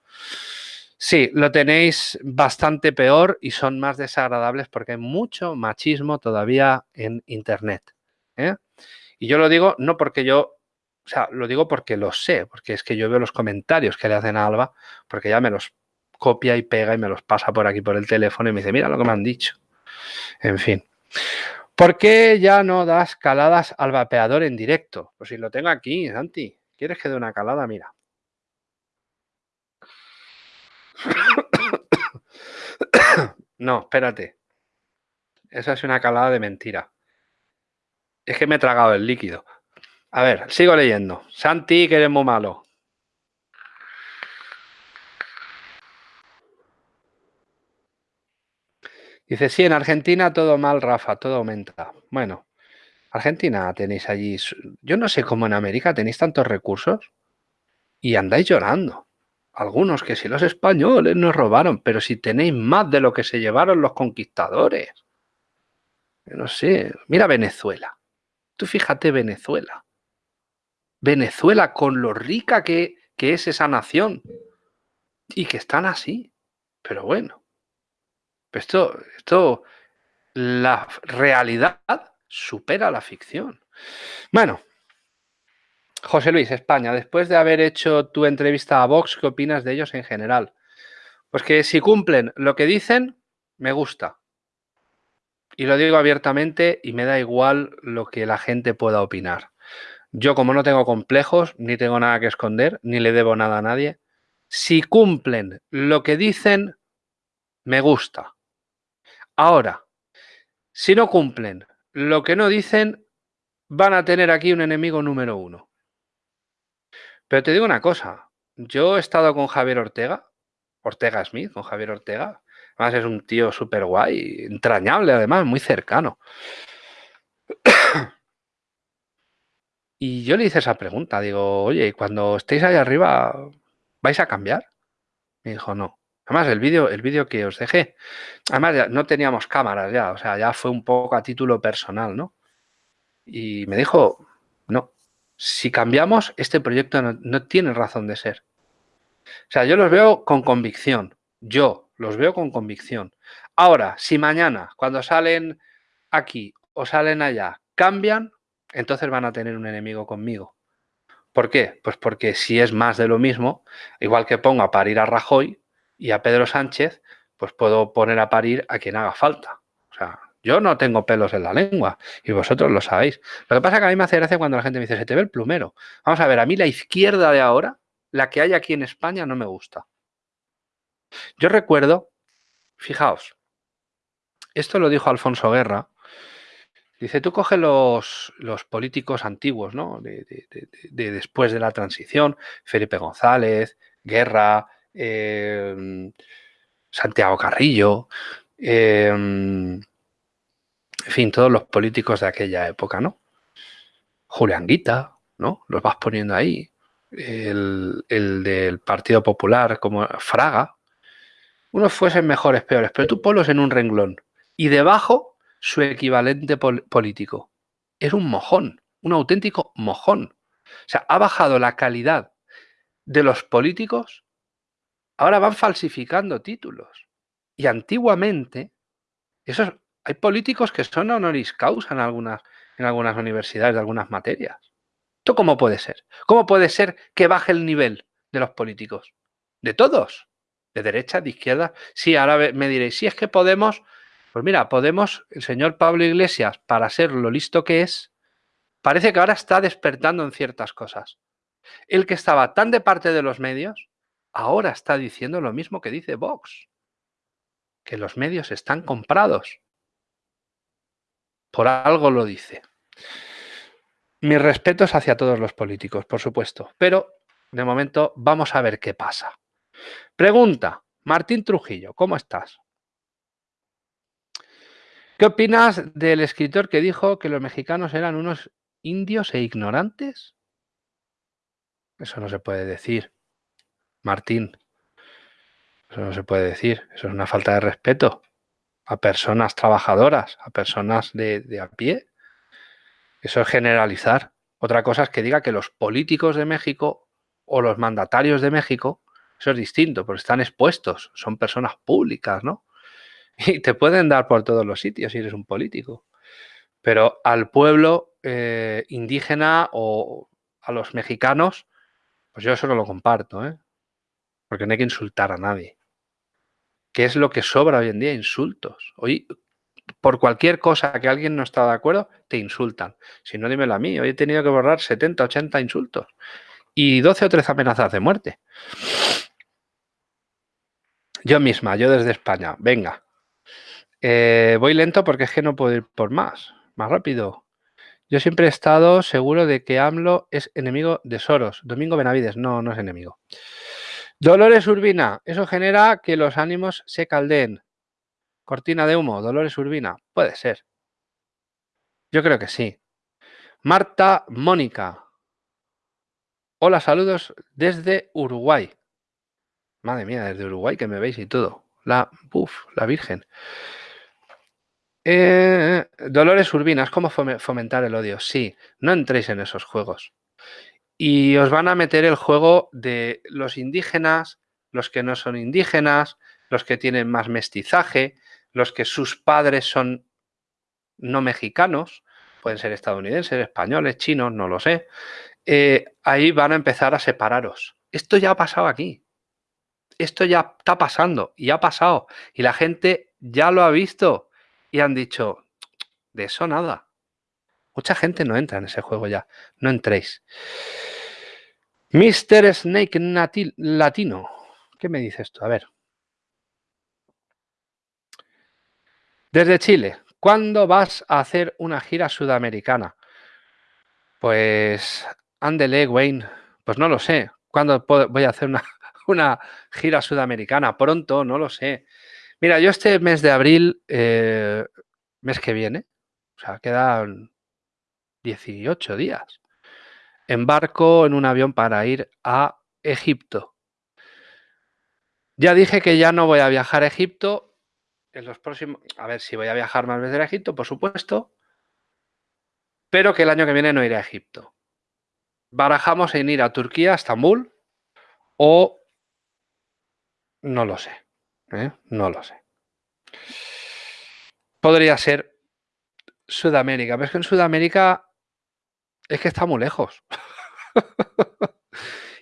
Sí, lo tenéis bastante peor y son más desagradables porque hay mucho machismo todavía en Internet. ¿eh? Y yo lo digo no porque yo, o sea, lo digo porque lo sé, porque es que yo veo los comentarios que le hacen a Alba, porque ya me los copia y pega y me los pasa por aquí por el teléfono y me dice, mira lo que me han dicho. En fin. ¿Por qué ya no das caladas al vapeador en directo? Pues si lo tengo aquí, Santi. ¿Quieres que dé una calada? Mira. No, espérate. Esa es una calada de mentira. Es que me he tragado el líquido. A ver, sigo leyendo. Santi, que eres muy malo. Dice, sí, en Argentina todo mal, Rafa, todo aumenta. Bueno, Argentina tenéis allí... Yo no sé cómo en América tenéis tantos recursos y andáis llorando algunos que si los españoles nos robaron, pero si tenéis más de lo que se llevaron los conquistadores. No sé, mira Venezuela. Tú fíjate Venezuela. Venezuela con lo rica que, que es esa nación y que están así. Pero bueno, esto, esto, la realidad supera la ficción. Bueno, José Luis, España, después de haber hecho tu entrevista a Vox, ¿qué opinas de ellos en general? Pues que si cumplen lo que dicen, me gusta. Y lo digo abiertamente y me da igual lo que la gente pueda opinar. Yo como no tengo complejos, ni tengo nada que esconder, ni le debo nada a nadie, si cumplen lo que dicen, me gusta. Ahora, si no cumplen lo que no dicen, van a tener aquí un enemigo número uno. Pero te digo una cosa, yo he estado con Javier Ortega, Ortega Smith, con Javier Ortega. Además es un tío súper guay, entrañable además, muy cercano. Y yo le hice esa pregunta, digo, oye, cuando estéis ahí arriba, ¿vais a cambiar? Me dijo, no. Además, el vídeo el vídeo que os dejé, además no teníamos cámaras ya, o sea, ya fue un poco a título personal, ¿no? Y me dijo, no, si cambiamos, este proyecto no, tiene razón de ser. O sea, yo los veo con convicción. Yo los veo con convicción. Ahora, si mañana, cuando salen aquí o salen allá, cambian, entonces van a tener un enemigo conmigo. ¿Por qué? Pues porque si es más de lo mismo, igual que pongo a parir a Rajoy y a Pedro Sánchez, pues puedo poner a parir a quien haga falta. O sea, yo no tengo pelos en la lengua y vosotros lo sabéis. Lo que pasa es que a mí me hace gracia cuando la gente me dice, se te ve el plumero. Vamos a ver, a mí la izquierda de ahora, la que hay aquí en España, no me gusta. Yo recuerdo, fijaos, esto lo dijo Alfonso Guerra, dice, tú coge los, los políticos antiguos, ¿no? De, después de la transición, Felipe González, Guerra, eh, Santiago Carrillo, eh, en fin, todos los políticos de aquella época, ¿no? Julián Guita, ¿no? Los vas poniendo ahí. El, del Partido Popular, como Fraga. Unos fuesen mejores, peores, pero tú ponlos en un renglón. Y debajo, su equivalente político. Es un mojón, un auténtico mojón. O sea, ha bajado la calidad de los políticos. Ahora van falsificando títulos. Y antiguamente, esos hay políticos que son honoris causa en algunas, en algunas universidades de algunas materias. ¿Esto cómo puede ser? ¿Cómo puede ser que baje el nivel de los políticos? De todos. De derecha, de izquierda. Sí, ahora me diréis, si es que Podemos, pues mira, Podemos, el señor Pablo Iglesias, para ser lo listo que es, parece que ahora está despertando en ciertas cosas. El que estaba tan de parte de los medios, ahora está diciendo lo mismo que dice Vox. Que los medios están comprados. Por algo lo dice. Mis respetos hacia todos los políticos, por supuesto, pero de momento vamos a ver qué pasa. Pregunta, Martín Trujillo, ¿cómo estás? ¿Qué opinas del escritor que dijo que los mexicanos eran unos indios e ignorantes? Eso no se puede decir. Martín, eso no se puede decir. Eso es una falta de respeto a personas trabajadoras, a personas de, a pie. Eso es generalizar. Otra cosa es que diga que los políticos de México o los mandatarios de México, eso es distinto, porque están expuestos, son personas públicas, ¿no? Y te pueden dar por todos los sitios si eres un político. Pero al pueblo eh, indígena o a los mexicanos, pues yo eso no lo comparto, ¿eh? Porque no hay que insultar a nadie. ¿Qué es lo que sobra hoy en día? Insultos. Hoy, por cualquier cosa que alguien no está de acuerdo, te insultan. Si no, dímelo a mí. Hoy he tenido que borrar 70, 80 insultos. Y 12 o 13 amenazas de muerte. Yo misma, yo desde España. Venga. Eh, voy lento porque es que no puedo ir por más. Más rápido. Yo siempre he estado seguro de que AMLO es enemigo de Soros. Domingo Benavides, no, no es enemigo. Dolores Urbina, eso genera que los ánimos se caldeen. Cortina de humo, Dolores Urbina, puede ser. Yo creo que sí. Marta Mónica. Hola, saludos desde Uruguay. Madre mía, desde Uruguay que me veis y todo. La, uf, la Virgen. Eh, Dolores Urbinas, ¿cómo fomentar el odio? Sí, no entréis en esos juegos. Y os van a meter el juego de los indígenas, los que no son indígenas, los que tienen más mestizaje, los que sus padres son no mexicanos, pueden ser estadounidenses, españoles, chinos, no lo sé. Eh, ahí van a empezar a separaros. Esto ya ha pasado aquí. Esto ya está pasando y ha pasado. Y la gente ya lo ha visto y han dicho, de eso nada. Mucha gente no entra en ese juego ya. No entréis. Mr. Snake Latino. ¿Qué me dice esto? A ver. Desde Chile, ¿cuándo vas a hacer una gira sudamericana? Pues, ándele, Wayne. Pues no lo sé. ¿Cuándo voy a hacer una, una gira sudamericana? Pronto, no lo sé. Mira, yo este mes de abril, eh, mes que viene, o sea, quedan 18 días, embarco en un avión para ir a Egipto. Ya dije que ya no voy a viajar a Egipto en los próximos... A ver, si voy a viajar más veces a Egipto, por supuesto, pero que el año que viene no iré a Egipto. Barajamos en ir a Turquía, a Estambul, o no lo sé. ¿eh? No lo sé. Podría ser Sudamérica, pero es que en Sudamérica es que está muy lejos.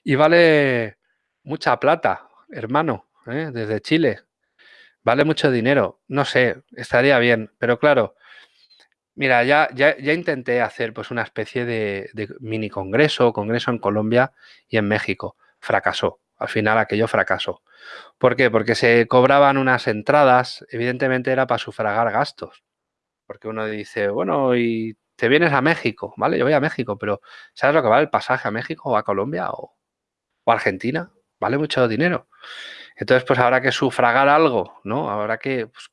y vale mucha plata, hermano, ¿eh? desde Chile. Vale mucho dinero. No sé, estaría bien, pero claro, mira, ya, ya, intenté hacer pues una especie de, de mini congreso, congreso en Colombia y en México. Fracasó. Al final aquello fracasó. ¿Por qué? Porque se cobraban unas entradas, evidentemente era para sufragar gastos. Porque uno dice, bueno, y te vienes a México, ¿vale? Yo voy a México, pero ¿sabes lo que vale el pasaje a México o a Colombia o, a Argentina? Vale mucho dinero. Entonces, pues habrá que sufragar algo, ¿no? Habrá que pues,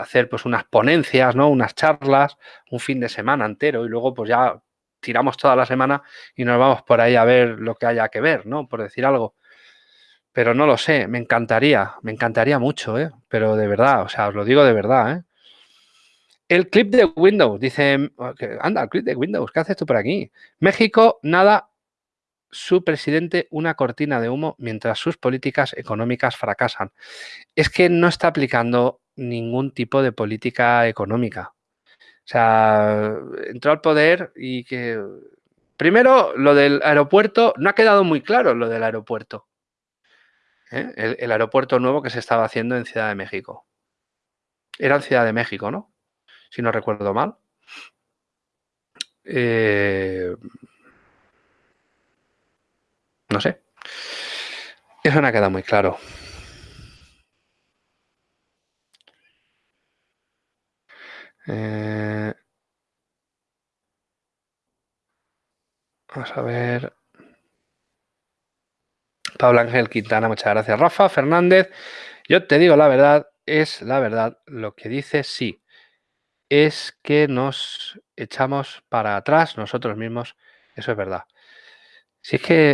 hacer pues unas ponencias, ¿no? Unas charlas, un fin de semana entero y luego pues ya tiramos toda la semana y nos vamos por ahí a ver lo que haya que ver, ¿no? Por decir algo. Pero no lo sé, me encantaría, me encantaría mucho, ¿eh? Pero de verdad, o sea, os lo digo de verdad, ¿eh? El clip de Windows, dice, anda, el clip de Windows, ¿qué haces tú por aquí? México, nada, su presidente una cortina de humo mientras sus políticas económicas fracasan. Es que no está aplicando ningún tipo de política económica. O sea, entró al poder y que... Primero, lo del aeropuerto, no ha quedado muy claro lo del aeropuerto. ¿eh? el, aeropuerto nuevo que se estaba haciendo en Ciudad de México. Era en Ciudad de México, ¿no? Si no recuerdo mal. Eh, no sé. Eso no ha quedado muy claro. Eh, vamos a ver. Pablo Ángel Quintana, muchas gracias. Rafa Fernández, yo te digo la verdad, es la verdad, lo que dice sí, es que nos echamos para atrás nosotros mismos, eso es verdad. Si es que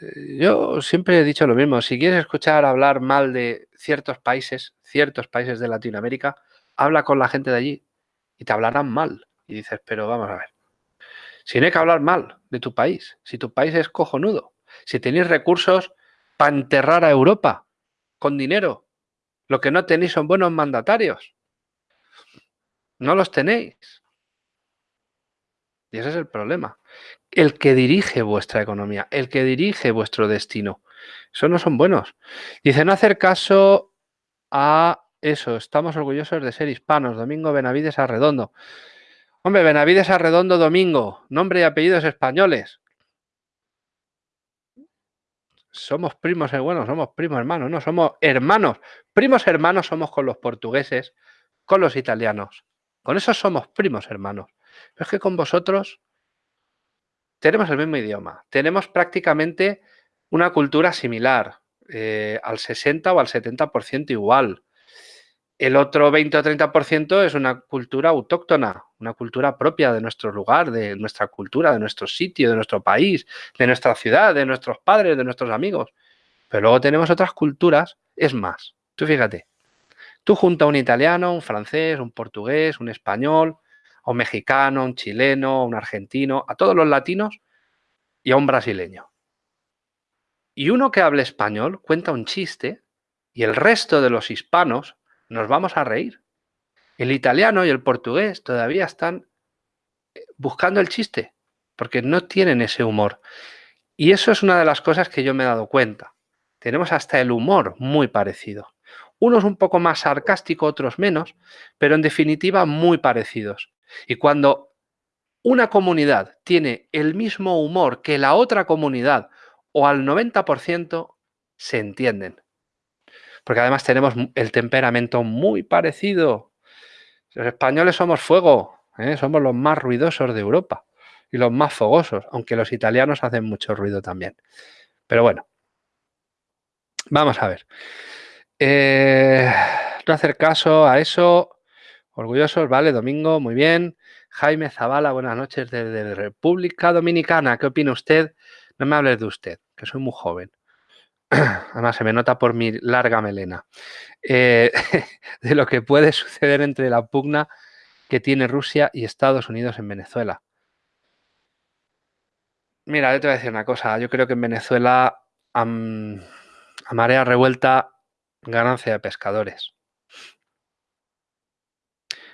eh, yo siempre he dicho lo mismo, si quieres escuchar hablar mal de ciertos países, ciertos países de Latinoamérica, habla con la gente de allí y te hablarán mal. Y dices, pero vamos a ver, si no hay que hablar mal de tu país, si tu país es cojonudo, si tenéis recursos para enterrar a Europa con dinero, lo que no tenéis son buenos mandatarios. No los tenéis. Y ese es el problema. El que dirige vuestra economía, el que dirige vuestro destino. Eso no son buenos. Dice, no hacer caso a eso. Estamos orgullosos de ser hispanos. Domingo Benavides Arredondo. Hombre, Benavides Arredondo Domingo. Nombre y apellidos españoles. Somos primos, bueno, somos primos hermanos, no, somos hermanos. Primos hermanos somos con los portugueses, con los italianos. Con esos somos primos hermanos. Pero es que con vosotros tenemos el mismo idioma, tenemos prácticamente una cultura similar, eh, al 60 o al 70% igual. El otro 20 o 30% es una cultura autóctona, una cultura propia de nuestro lugar, de nuestra cultura, de nuestro sitio, de nuestro país, de nuestra ciudad, de nuestros padres, de nuestros amigos. Pero luego tenemos otras culturas, es más, tú fíjate, tú junta a un italiano, un francés, un portugués, un español, un mexicano, un chileno, un argentino, a todos los latinos y a un brasileño. Y uno que hable español cuenta un chiste y el resto de los hispanos nos vamos a reír. El italiano y el portugués todavía están eh, buscando el chiste porque no tienen ese humor. Y eso es una de las cosas que yo me he dado cuenta. Tenemos hasta el humor muy parecido. Unos un poco más sarcástico, otros menos, pero en definitiva muy parecidos. Y cuando una comunidad tiene el mismo humor que la otra comunidad o al 90%, se entienden. Porque además tenemos el temperamento muy parecido. Los españoles somos fuego, ¿eh? somos los más ruidosos de Europa y los más fogosos, aunque los italianos hacen mucho ruido también. Pero bueno, vamos a ver. Eh, no hacer caso a eso. Orgullosos, vale, Domingo, muy bien. Jaime Zavala, buenas noches desde República Dominicana. ¿Qué opina usted? No me hables de usted, que soy muy joven. Además, se me nota por mi larga melena. Eh, de lo que puede suceder entre la pugna que tiene Rusia y Estados Unidos en Venezuela. Mira, yo te voy a decir una cosa. Yo creo que en Venezuela, a marea revuelta, ganancia de pescadores.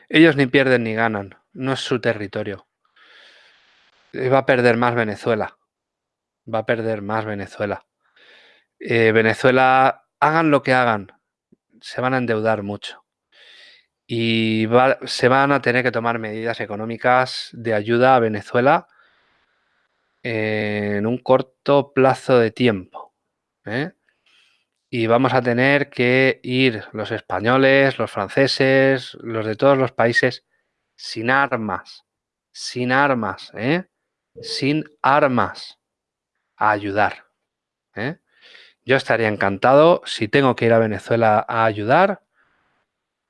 Ellos ni pierden ni ganan, no es su territorio. Va a perder más Venezuela. Va a perder más Venezuela. Eh, Venezuela, hagan lo que hagan, se van a endeudar mucho. Y se van a tener que tomar medidas económicas de ayuda a Venezuela en un corto plazo de tiempo. ¿eh? Y vamos a tener que ir los españoles, los franceses, los de todos los países sin armas, sin armas, ¿eh? sin armas a ayudar. ¿eh? Yo estaría encantado, si tengo que ir a Venezuela a ayudar,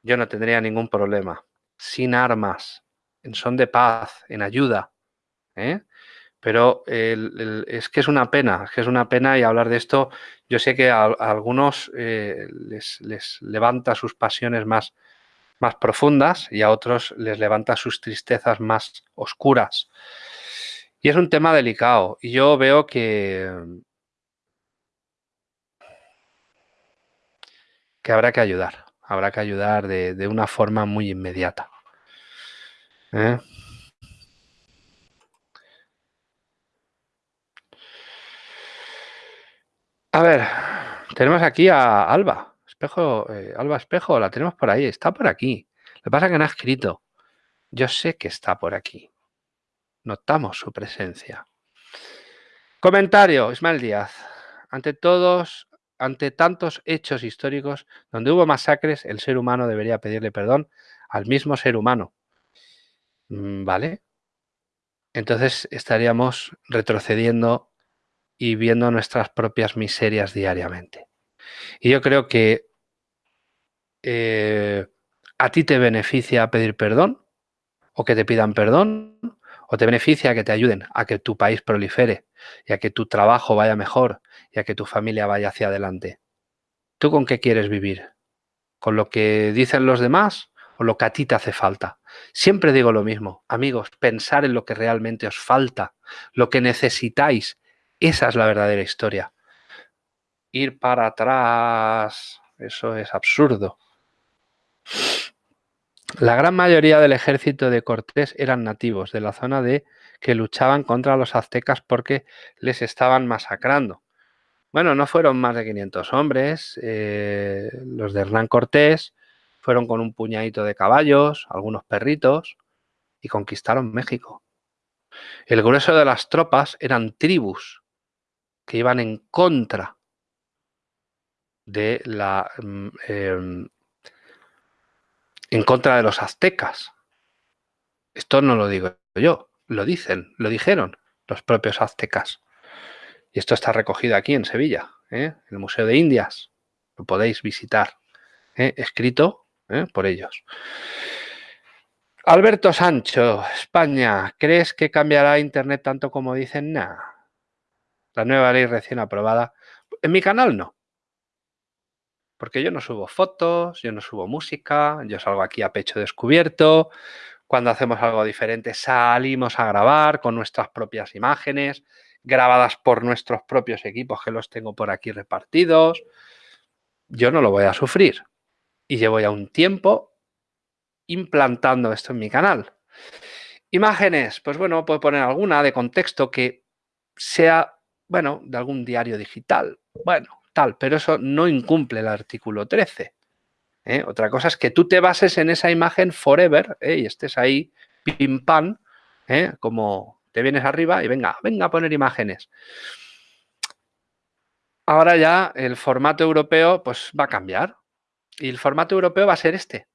yo no tendría ningún problema, sin armas, en son de paz, en ayuda. ¿eh? Pero es que es una pena, es que es una pena y hablar de esto, yo sé que a, algunos eh, les, levanta sus pasiones más, más profundas y a otros les levanta sus tristezas más oscuras. Y es un tema delicado y yo veo que, que habrá que ayudar, habrá que ayudar de, una forma muy inmediata. ¿eh? A ver, tenemos aquí a Alba. Espejo, eh, Alba Espejo, la tenemos por ahí. Está por aquí. Lo que pasa es que no ha escrito. Yo sé que está por aquí. Notamos su presencia. Comentario, Ismael Díaz. Ante todos, ante tantos hechos históricos donde hubo masacres, el ser humano debería pedirle perdón al mismo ser humano. Mm, ¿Vale? Entonces estaríamos retrocediendo y viendo nuestras propias miserias diariamente. Y yo creo que eh, a ti te beneficia pedir perdón, o que te pidan perdón, ¿O te beneficia que te ayuden a que tu país prolifere y a que tu trabajo vaya mejor y a que tu familia vaya hacia adelante? ¿Tú con qué quieres vivir? ¿Con lo que dicen los demás o lo que a ti te hace falta? Siempre digo lo mismo, amigos, pensar en lo que realmente os falta, lo que necesitáis. Esa es la verdadera historia. Ir para atrás, eso es absurdo. La gran mayoría del ejército de Cortés eran nativos de la zona de que luchaban contra los aztecas porque les estaban masacrando. Bueno, no fueron más de 500 hombres. Eh, los de Hernán Cortés fueron con un puñadito de caballos, algunos perritos, y conquistaron México. El grueso de las tropas eran tribus que iban en contra de la mm, em, en contra de los aztecas. Esto no lo digo yo, lo dicen, lo dijeron los propios aztecas. Y esto está recogido aquí en Sevilla, ¿eh? en el Museo de Indias. Lo podéis visitar, ¿eh? escrito ¿eh? por ellos. Alberto Sancho, España, ¿crees que cambiará Internet tanto como dicen? Nada. La nueva ley recién aprobada. En mi canal no. Porque yo no subo fotos, yo no subo música, yo salgo aquí a pecho descubierto. Cuando hacemos algo diferente salimos a grabar con nuestras propias imágenes, grabadas por nuestros propios equipos que los tengo por aquí repartidos. Yo no lo voy a sufrir. Y llevo ya un tiempo implantando esto en mi canal. Imágenes, pues bueno, puedo poner alguna de contexto que sea, bueno, de algún diario digital. Bueno, tal, pero eso no incumple el artículo 13. ¿eh? Otra cosa es que tú te bases en esa imagen forever ¿eh? y estés ahí pim pam, ¿eh? como te vienes arriba y venga, venga a poner imágenes. Ahora ya el formato europeo pues va a cambiar y el formato europeo va a ser este.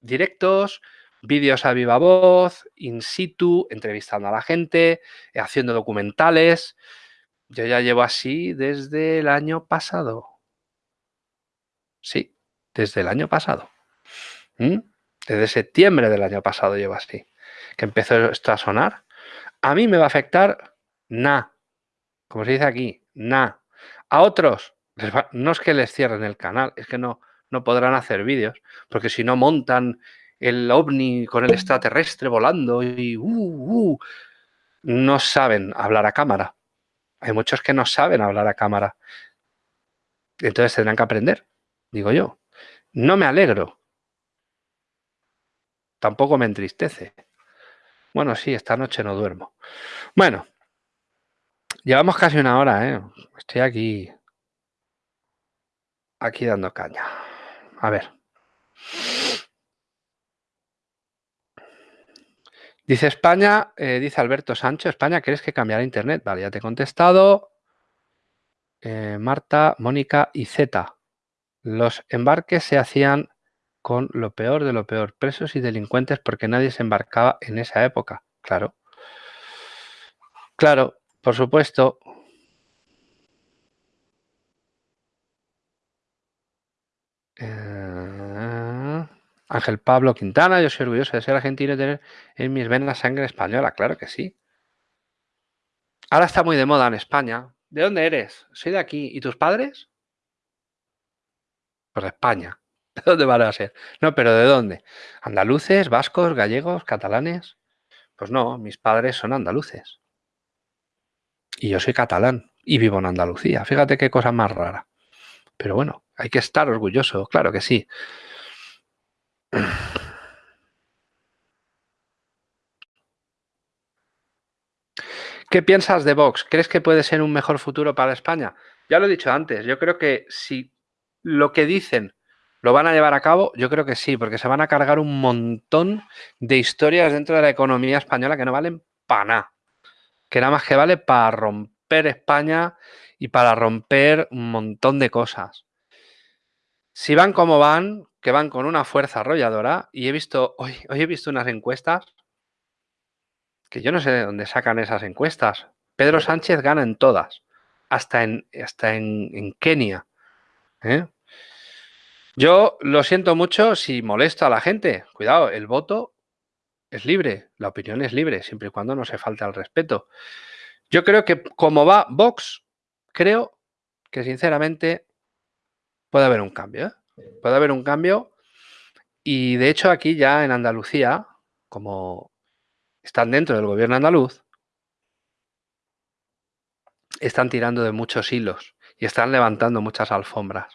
Directos, vídeos a viva voz, in situ, entrevistando a la gente, haciendo documentales. Yo ya llevo así desde el año pasado. Sí, desde el año pasado. ¿Mm? Desde septiembre del año pasado llevo así. Que empezó esto a sonar. A mí me va a afectar nada. Como se dice aquí, nada. A otros, no es que les cierren el canal, es que no, no podrán hacer vídeos, porque si no montan el ovni con el extraterrestre volando y uh, uh, no saben hablar a cámara. Hay muchos que no saben hablar a cámara. Entonces tendrán que aprender, digo yo. No me alegro. Tampoco me entristece. Bueno, sí, esta noche no duermo. Bueno, llevamos casi una hora, ¿eh? Estoy aquí, aquí dando caña. A ver. Dice España, eh, dice Alberto Sancho, España, ¿crees que cambiará Internet? Vale, ya te he contestado. Eh, Marta, Mónica y Z. Los embarques se hacían con lo peor de lo peor, presos y delincuentes porque nadie se embarcaba en esa época. Claro. Claro, por supuesto. Eh, Ángel Pablo Quintana, yo soy orgulloso de ser argentino y tener en mis venas sangre española, claro que sí. Ahora está muy de moda en España. ¿De dónde eres? Soy de aquí. ¿Y tus padres? Pues de España. ¿De dónde van a ser? No, pero ¿de dónde? ¿Andaluces, vascos, gallegos, catalanes? Pues no, mis padres son andaluces. Y yo soy catalán y vivo en Andalucía. Fíjate qué cosa más rara. Pero bueno, hay que estar orgulloso, claro que sí. ¿Qué piensas de Vox? ¿Crees que puede ser un mejor futuro para España? Ya lo he dicho antes, yo creo que si lo que dicen lo van a llevar a cabo, yo creo que sí, porque se van a cargar un montón de historias dentro de la economía española que no valen para nada. Que nada más que vale para romper España y para romper un montón de cosas. Si van como van, que van con una fuerza arrolladora, y he visto, hoy, hoy he visto unas encuestas que yo no sé de dónde sacan esas encuestas. Pedro Sánchez gana en todas, hasta en, hasta en, Kenia. ¿eh? Yo lo siento mucho si molesto a la gente. Cuidado, el voto es libre, la opinión es libre, siempre y cuando no se falte al respeto. Yo creo que como va Vox, creo que sinceramente puede haber un cambio. ¿eh? Puede haber un cambio y de hecho aquí ya en Andalucía, como están dentro del gobierno andaluz, están tirando de muchos hilos y están levantando muchas alfombras.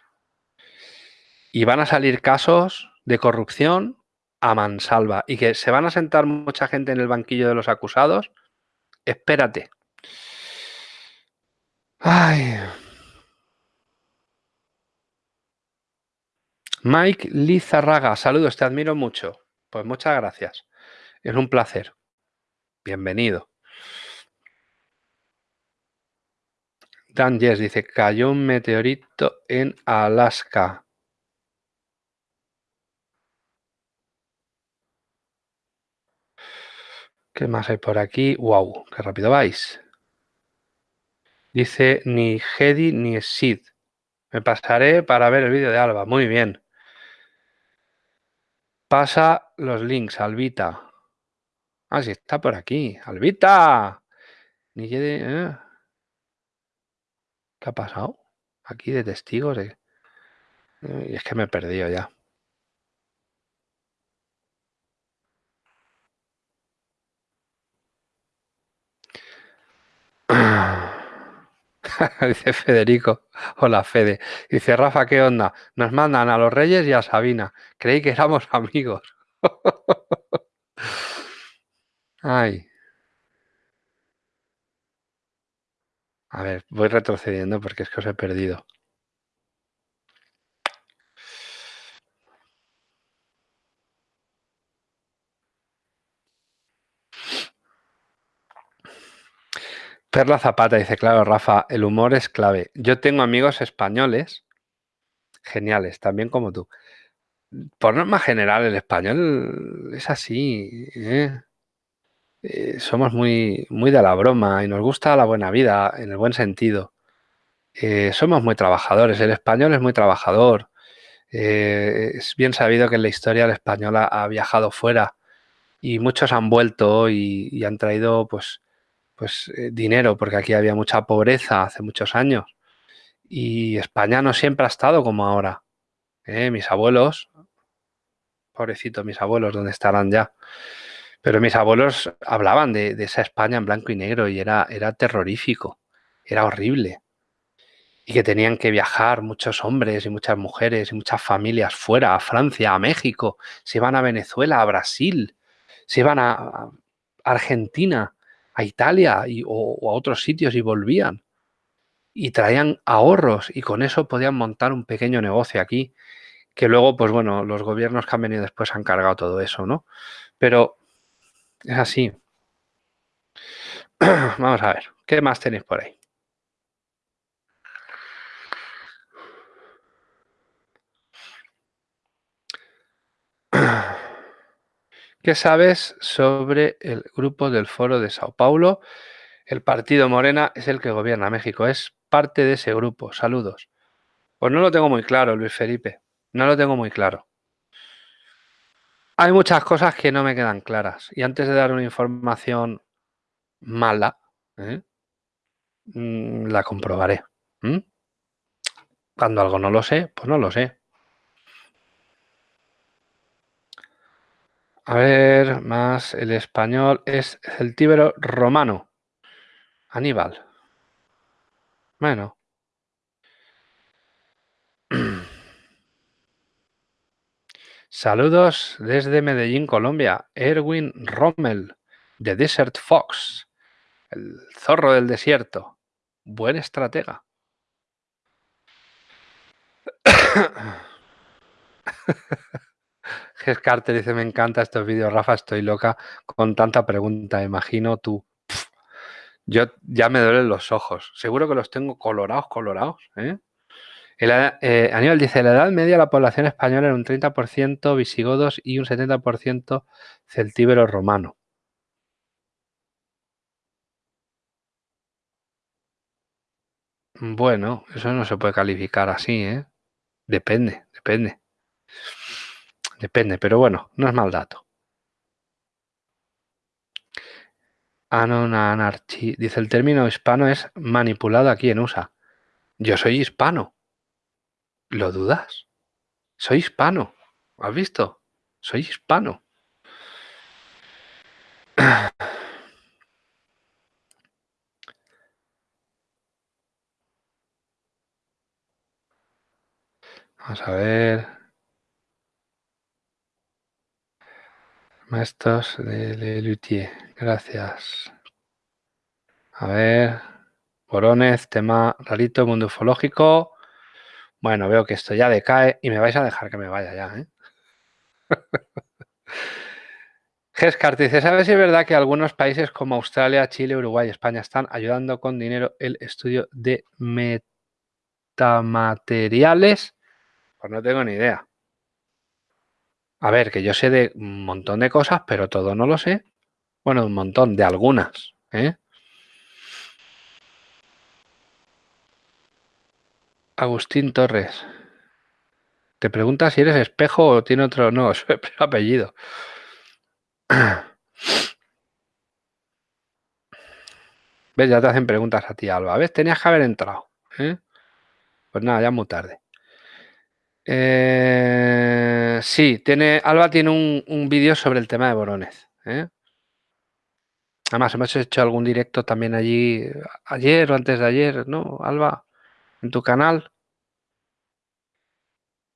Y van a salir casos de corrupción a mansalva y que se van a sentar mucha gente en el banquillo de los acusados. Espérate. Ay. Mike Lizarraga, saludos, te admiro mucho. Pues muchas gracias. Es un placer. Bienvenido. Dan Yes dice, cayó un meteorito en Alaska. ¿Qué más hay por aquí? ¡Wow! ¡Qué rápido vais! Dice, ni Hedy ni Sid. Me pasaré para ver el vídeo de Alba. Muy bien. Pasa los links, Albita. Ah, sí, está por aquí. ¡Albita! Ni ¿eh? ¿Qué ha pasado? Aquí de testigos. De... Y es que me he perdido ya. Dice Federico. Hola, Fede. Dice Rafa, ¿qué onda? Nos mandan a los Reyes y a Sabina. Creí que éramos amigos. Ay. A ver, voy retrocediendo porque es que os he perdido. Perla Zapata dice, claro, Rafa, el humor es clave. Yo tengo amigos españoles, geniales, también como tú. Por norma general, el español es así. ¿eh? Eh, somos muy, muy de la broma y nos gusta la buena vida, en el buen sentido. Eh, somos muy trabajadores, el español es muy trabajador. es bien sabido que en la historia el español ha, viajado fuera y muchos han vuelto y han traído pues pues eh, dinero, porque aquí había mucha pobreza hace muchos años. Y España no siempre ha estado como ahora. ¿eh? Mis abuelos, pobrecito, mis abuelos, ¿dónde estarán ya? Pero mis abuelos hablaban de, esa España en blanco y negro y era, era terrorífico, era horrible. Y que tenían que viajar muchos hombres y muchas mujeres y muchas familias fuera, a Francia, a México, se iban a Venezuela, a Brasil, se iban a Argentina a Italia o, a otros sitios y volvían. Y traían ahorros y con eso podían montar un pequeño negocio aquí, que luego, pues bueno, los gobiernos que han venido después han cargado todo eso, ¿no? Pero es así. Vamos a ver, ¿qué más tenéis por ahí? ¿Qué sabes sobre el grupo del Foro de Sao Paulo? El partido Morena es el que gobierna México, es parte de ese grupo. Saludos. Pues no lo tengo muy claro, Luis Felipe. No lo tengo muy claro. Hay muchas cosas que no me quedan claras. Y antes de dar una información mala, ¿eh? mm, la comprobaré. Cuando algo no lo sé, pues no lo sé. A ver, más el español es celtíbero romano. Aníbal. Bueno. Saludos desde Medellín, Colombia. Erwin Rommel, de Desert Fox, el zorro del desierto. Buen estratega. Ges Carter dice, me encanta estos vídeos, Rafa, estoy loca con tanta pregunta, imagino tú. Yo ya me duelen los ojos. Seguro que los tengo colorados, colorados. ¿eh? eh Aníbal dice, la edad media de la población española era un 30% visigodos y un 70% celtíbero romano. Bueno, eso no se puede calificar así, ¿eh? Depende, depende. Depende, pero bueno, no es mal dato. Anonanarchi. Dice, el término hispano es manipulado aquí en USA. Yo soy hispano. ¿Lo dudas? Soy hispano. ¿Has visto? Soy hispano. Vamos a ver. Maestros de Lelutier. Gracias. A ver. Boronez, tema rarito, mundo ufológico. Bueno, veo que esto ya decae y me vais a dejar que me vaya ya, ¿eh? Gescart dice, ¿sabes si es verdad que algunos países como Australia, Chile, Uruguay, España están ayudando con dinero el estudio de metamateriales? Pues no tengo ni idea. A ver, que yo sé de un montón de cosas, pero todo no lo sé. Bueno, un montón, de algunas. ¿eh? Agustín Torres. Te pregunta si eres espejo o tiene otro... No, es apellido. ¿Ves? Ya te hacen preguntas a ti, Alba. ¿Ves? Tenías que haber entrado. ¿eh? Pues nada, ya muy tarde. Eh, sí, tiene, Alba tiene un, vídeo sobre el tema de Boronez. ¿eh? Además, hemos hecho algún directo también allí, ayer o antes de ayer, ¿no, Alba? En tu canal.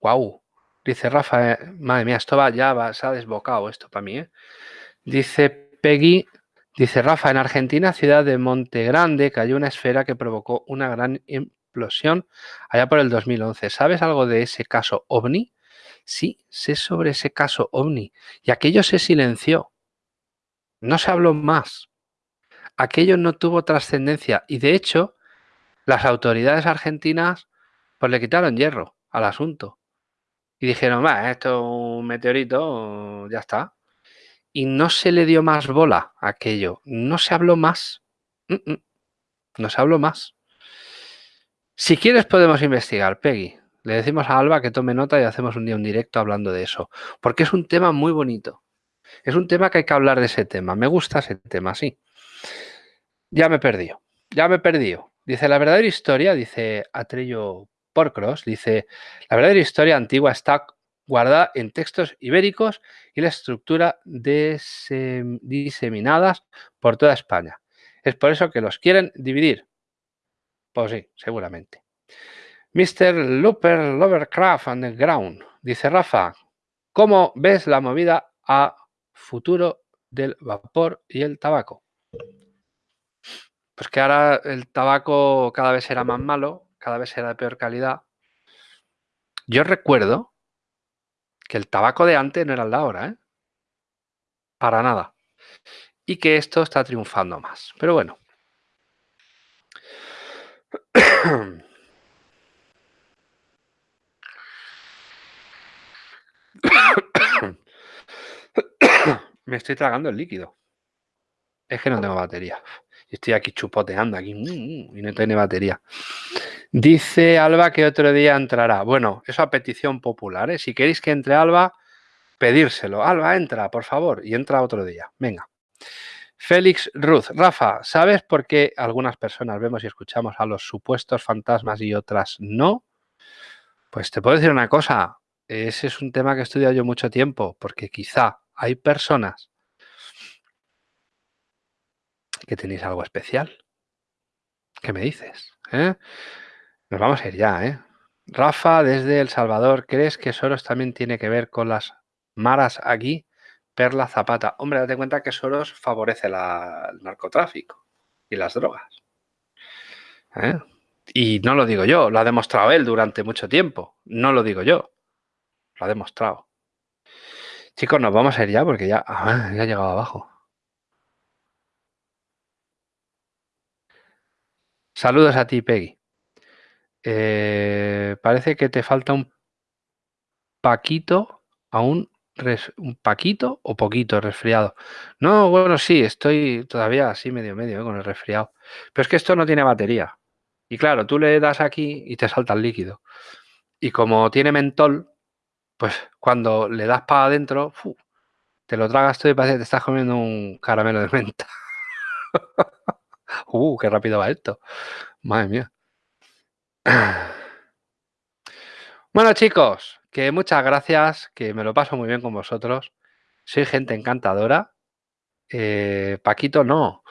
Wow. Dice Rafa, eh, madre mía, esto va, ya va, se ha desbocado esto para mí. Dice Peggy, dice Rafa, en Argentina, ciudad de Monte Grande, cayó una esfera que provocó una gran explosión allá por el 2011. ¿Sabes algo de ese caso OVNI? Sí, sé sobre ese caso OVNI. Y aquello se silenció. No se habló más. Aquello no tuvo trascendencia. Y de hecho, las autoridades argentinas pues le quitaron hierro al asunto. Y dijeron, va, esto es un meteorito, ya está. Y no se le dio más bola a aquello. No se habló más. No se habló más. Si quieres podemos investigar, Peggy. Le decimos a Alba que tome nota y hacemos un día un directo hablando de eso. Porque es un tema muy bonito. Es un tema que hay que hablar de ese tema. Me gusta ese tema, sí. Ya me perdido. Ya me perdido. Dice, la verdadera historia, dice Atrello Porcros, dice, la verdadera historia antigua está guardada en textos ibéricos y la estructura diseminadas por toda España. Es por eso que los quieren dividir. Pues sí, seguramente. Mr. Looper Lovercraft Underground. Dice Rafa, ¿cómo ves la movida a futuro del vapor y el tabaco? Pues que ahora el tabaco cada vez será más malo, cada vez será de peor calidad. Yo recuerdo que el tabaco de antes no era el de ahora, ¿eh? Para nada. Y que esto está triunfando más. Pero bueno, Me estoy tragando el líquido. Es que no tengo batería. Estoy aquí chupoteando aquí mm, mm, y no tiene batería. Dice Alba que otro día entrará. Bueno, eso a petición popular. ¿eh? Si queréis que entre Alba, pedírselo. Alba, entra, por favor. Y entra otro día. Venga. Félix Ruth. Rafa, ¿sabes por qué algunas personas vemos y escuchamos a los supuestos fantasmas y otras no? Pues te puedo decir una cosa. Ese es un tema que he estudiado yo mucho tiempo, porque quizá hay personas que tenéis algo especial. ¿Qué me dices? Eh? Nos vamos a ir ya, ¿eh? Rafa, desde El Salvador, ¿crees que Soros también tiene que ver con las maras aquí? Perla Zapata. Hombre, date cuenta que Soros favorece el narcotráfico y las drogas. ¿Eh? Y no lo digo yo, lo ha demostrado él durante mucho tiempo. No lo digo yo, lo ha demostrado. Chicos, nos vamos a ir ya porque ya, ah, ya ha llegado abajo. Saludos a ti, Peggy. Eh, parece que te falta un paquito aún un paquito o poquito resfriado. No, bueno, sí, estoy todavía así medio medio ¿eh? con el resfriado. Pero es que esto no tiene batería. Y claro, tú le das aquí y te salta el líquido. Y como tiene mentol, pues cuando le das para adentro, te lo tragas todo y te estás comiendo un caramelo de menta. uh, qué rápido va esto. Madre mía. Bueno, chicos, que muchas gracias, que me lo paso muy bien con vosotros. Soy gente encantadora. Eh, Paquito, no.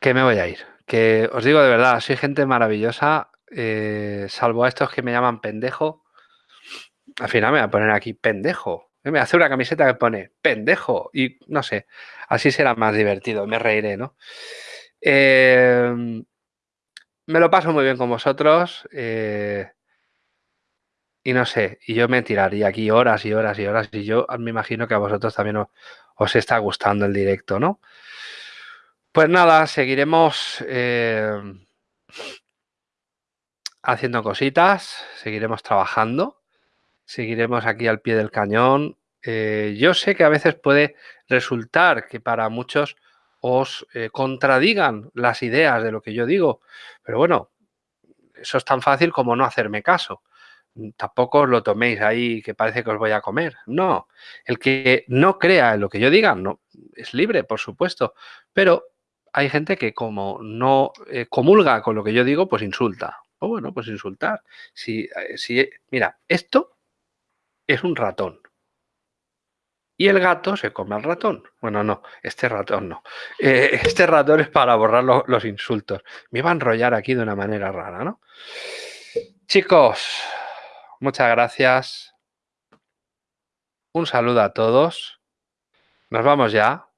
Que me voy a ir. Que os digo de verdad, soy gente maravillosa, eh, salvo a estos que me llaman pendejo. Al final me voy a poner aquí pendejo. Me hace una camiseta que pone pendejo y no sé, así será más divertido, me reiré, ¿no? Eh, me lo paso muy bien con vosotros. Eh, y no sé, y yo me tiraría aquí horas y horas y horas y yo me imagino que a vosotros también os, está gustando el directo, ¿no? Pues nada, seguiremos eh, haciendo cositas, seguiremos trabajando, seguiremos aquí al pie del cañón. Eh, yo sé que a veces puede resultar que para muchos os eh, contradigan las ideas de lo que yo digo, pero bueno, eso es tan fácil como no hacerme caso. Tampoco os lo toméis ahí que parece que os voy a comer. No, el que no crea en lo que yo diga, no, es libre, por supuesto, pero hay gente que como no eh, comulga con lo que yo digo, pues insulta. O bueno, pues insultar. Si, eh, si, mira, esto es un ratón. Y el gato se come al ratón. Bueno, no, este ratón no. Eh, este ratón es para borrar los insultos. Me iba a enrollar aquí de una manera rara, ¿no? Chicos, muchas gracias. Un saludo a todos. Nos vamos ya.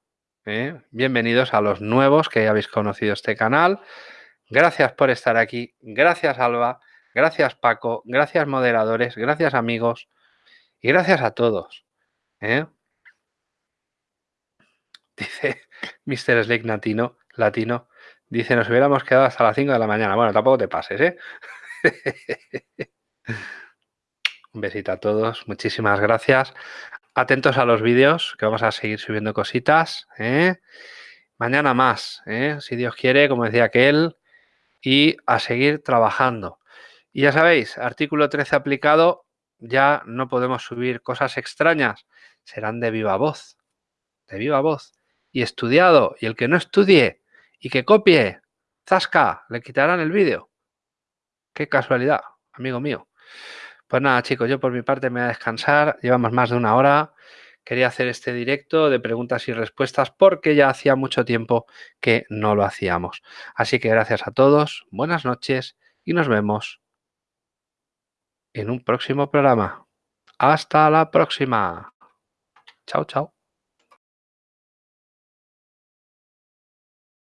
¿eh? Bienvenidos a los nuevos que ya habéis conocido este canal. Gracias por estar aquí. Gracias Alba. Gracias Paco. Gracias moderadores. Gracias amigos. Y gracias a todos. ¿eh? Dice Mr. Slake Latino, Latino. Dice, nos hubiéramos quedado hasta las 5 de la mañana. Bueno, tampoco te pases, ¿eh? Un besito a todos. Muchísimas gracias. Atentos a los vídeos, que vamos a seguir subiendo cositas. ¿eh? Mañana más, ¿eh? si Dios quiere, como decía aquel, y a seguir trabajando. Y ya sabéis, artículo 13 aplicado, ya no podemos subir cosas extrañas, serán de viva voz, de viva voz, y estudiado, y el que no estudie y que copie, zasca, le quitarán el vídeo. Qué casualidad, amigo mío. Pues nada, chicos, yo por mi parte me voy a descansar. Llevamos más de una hora. Quería hacer este directo de preguntas y respuestas porque ya hacía mucho tiempo que no lo hacíamos. Así que gracias a todos, buenas noches y nos vemos en un próximo programa. Hasta la próxima. Chao, chao.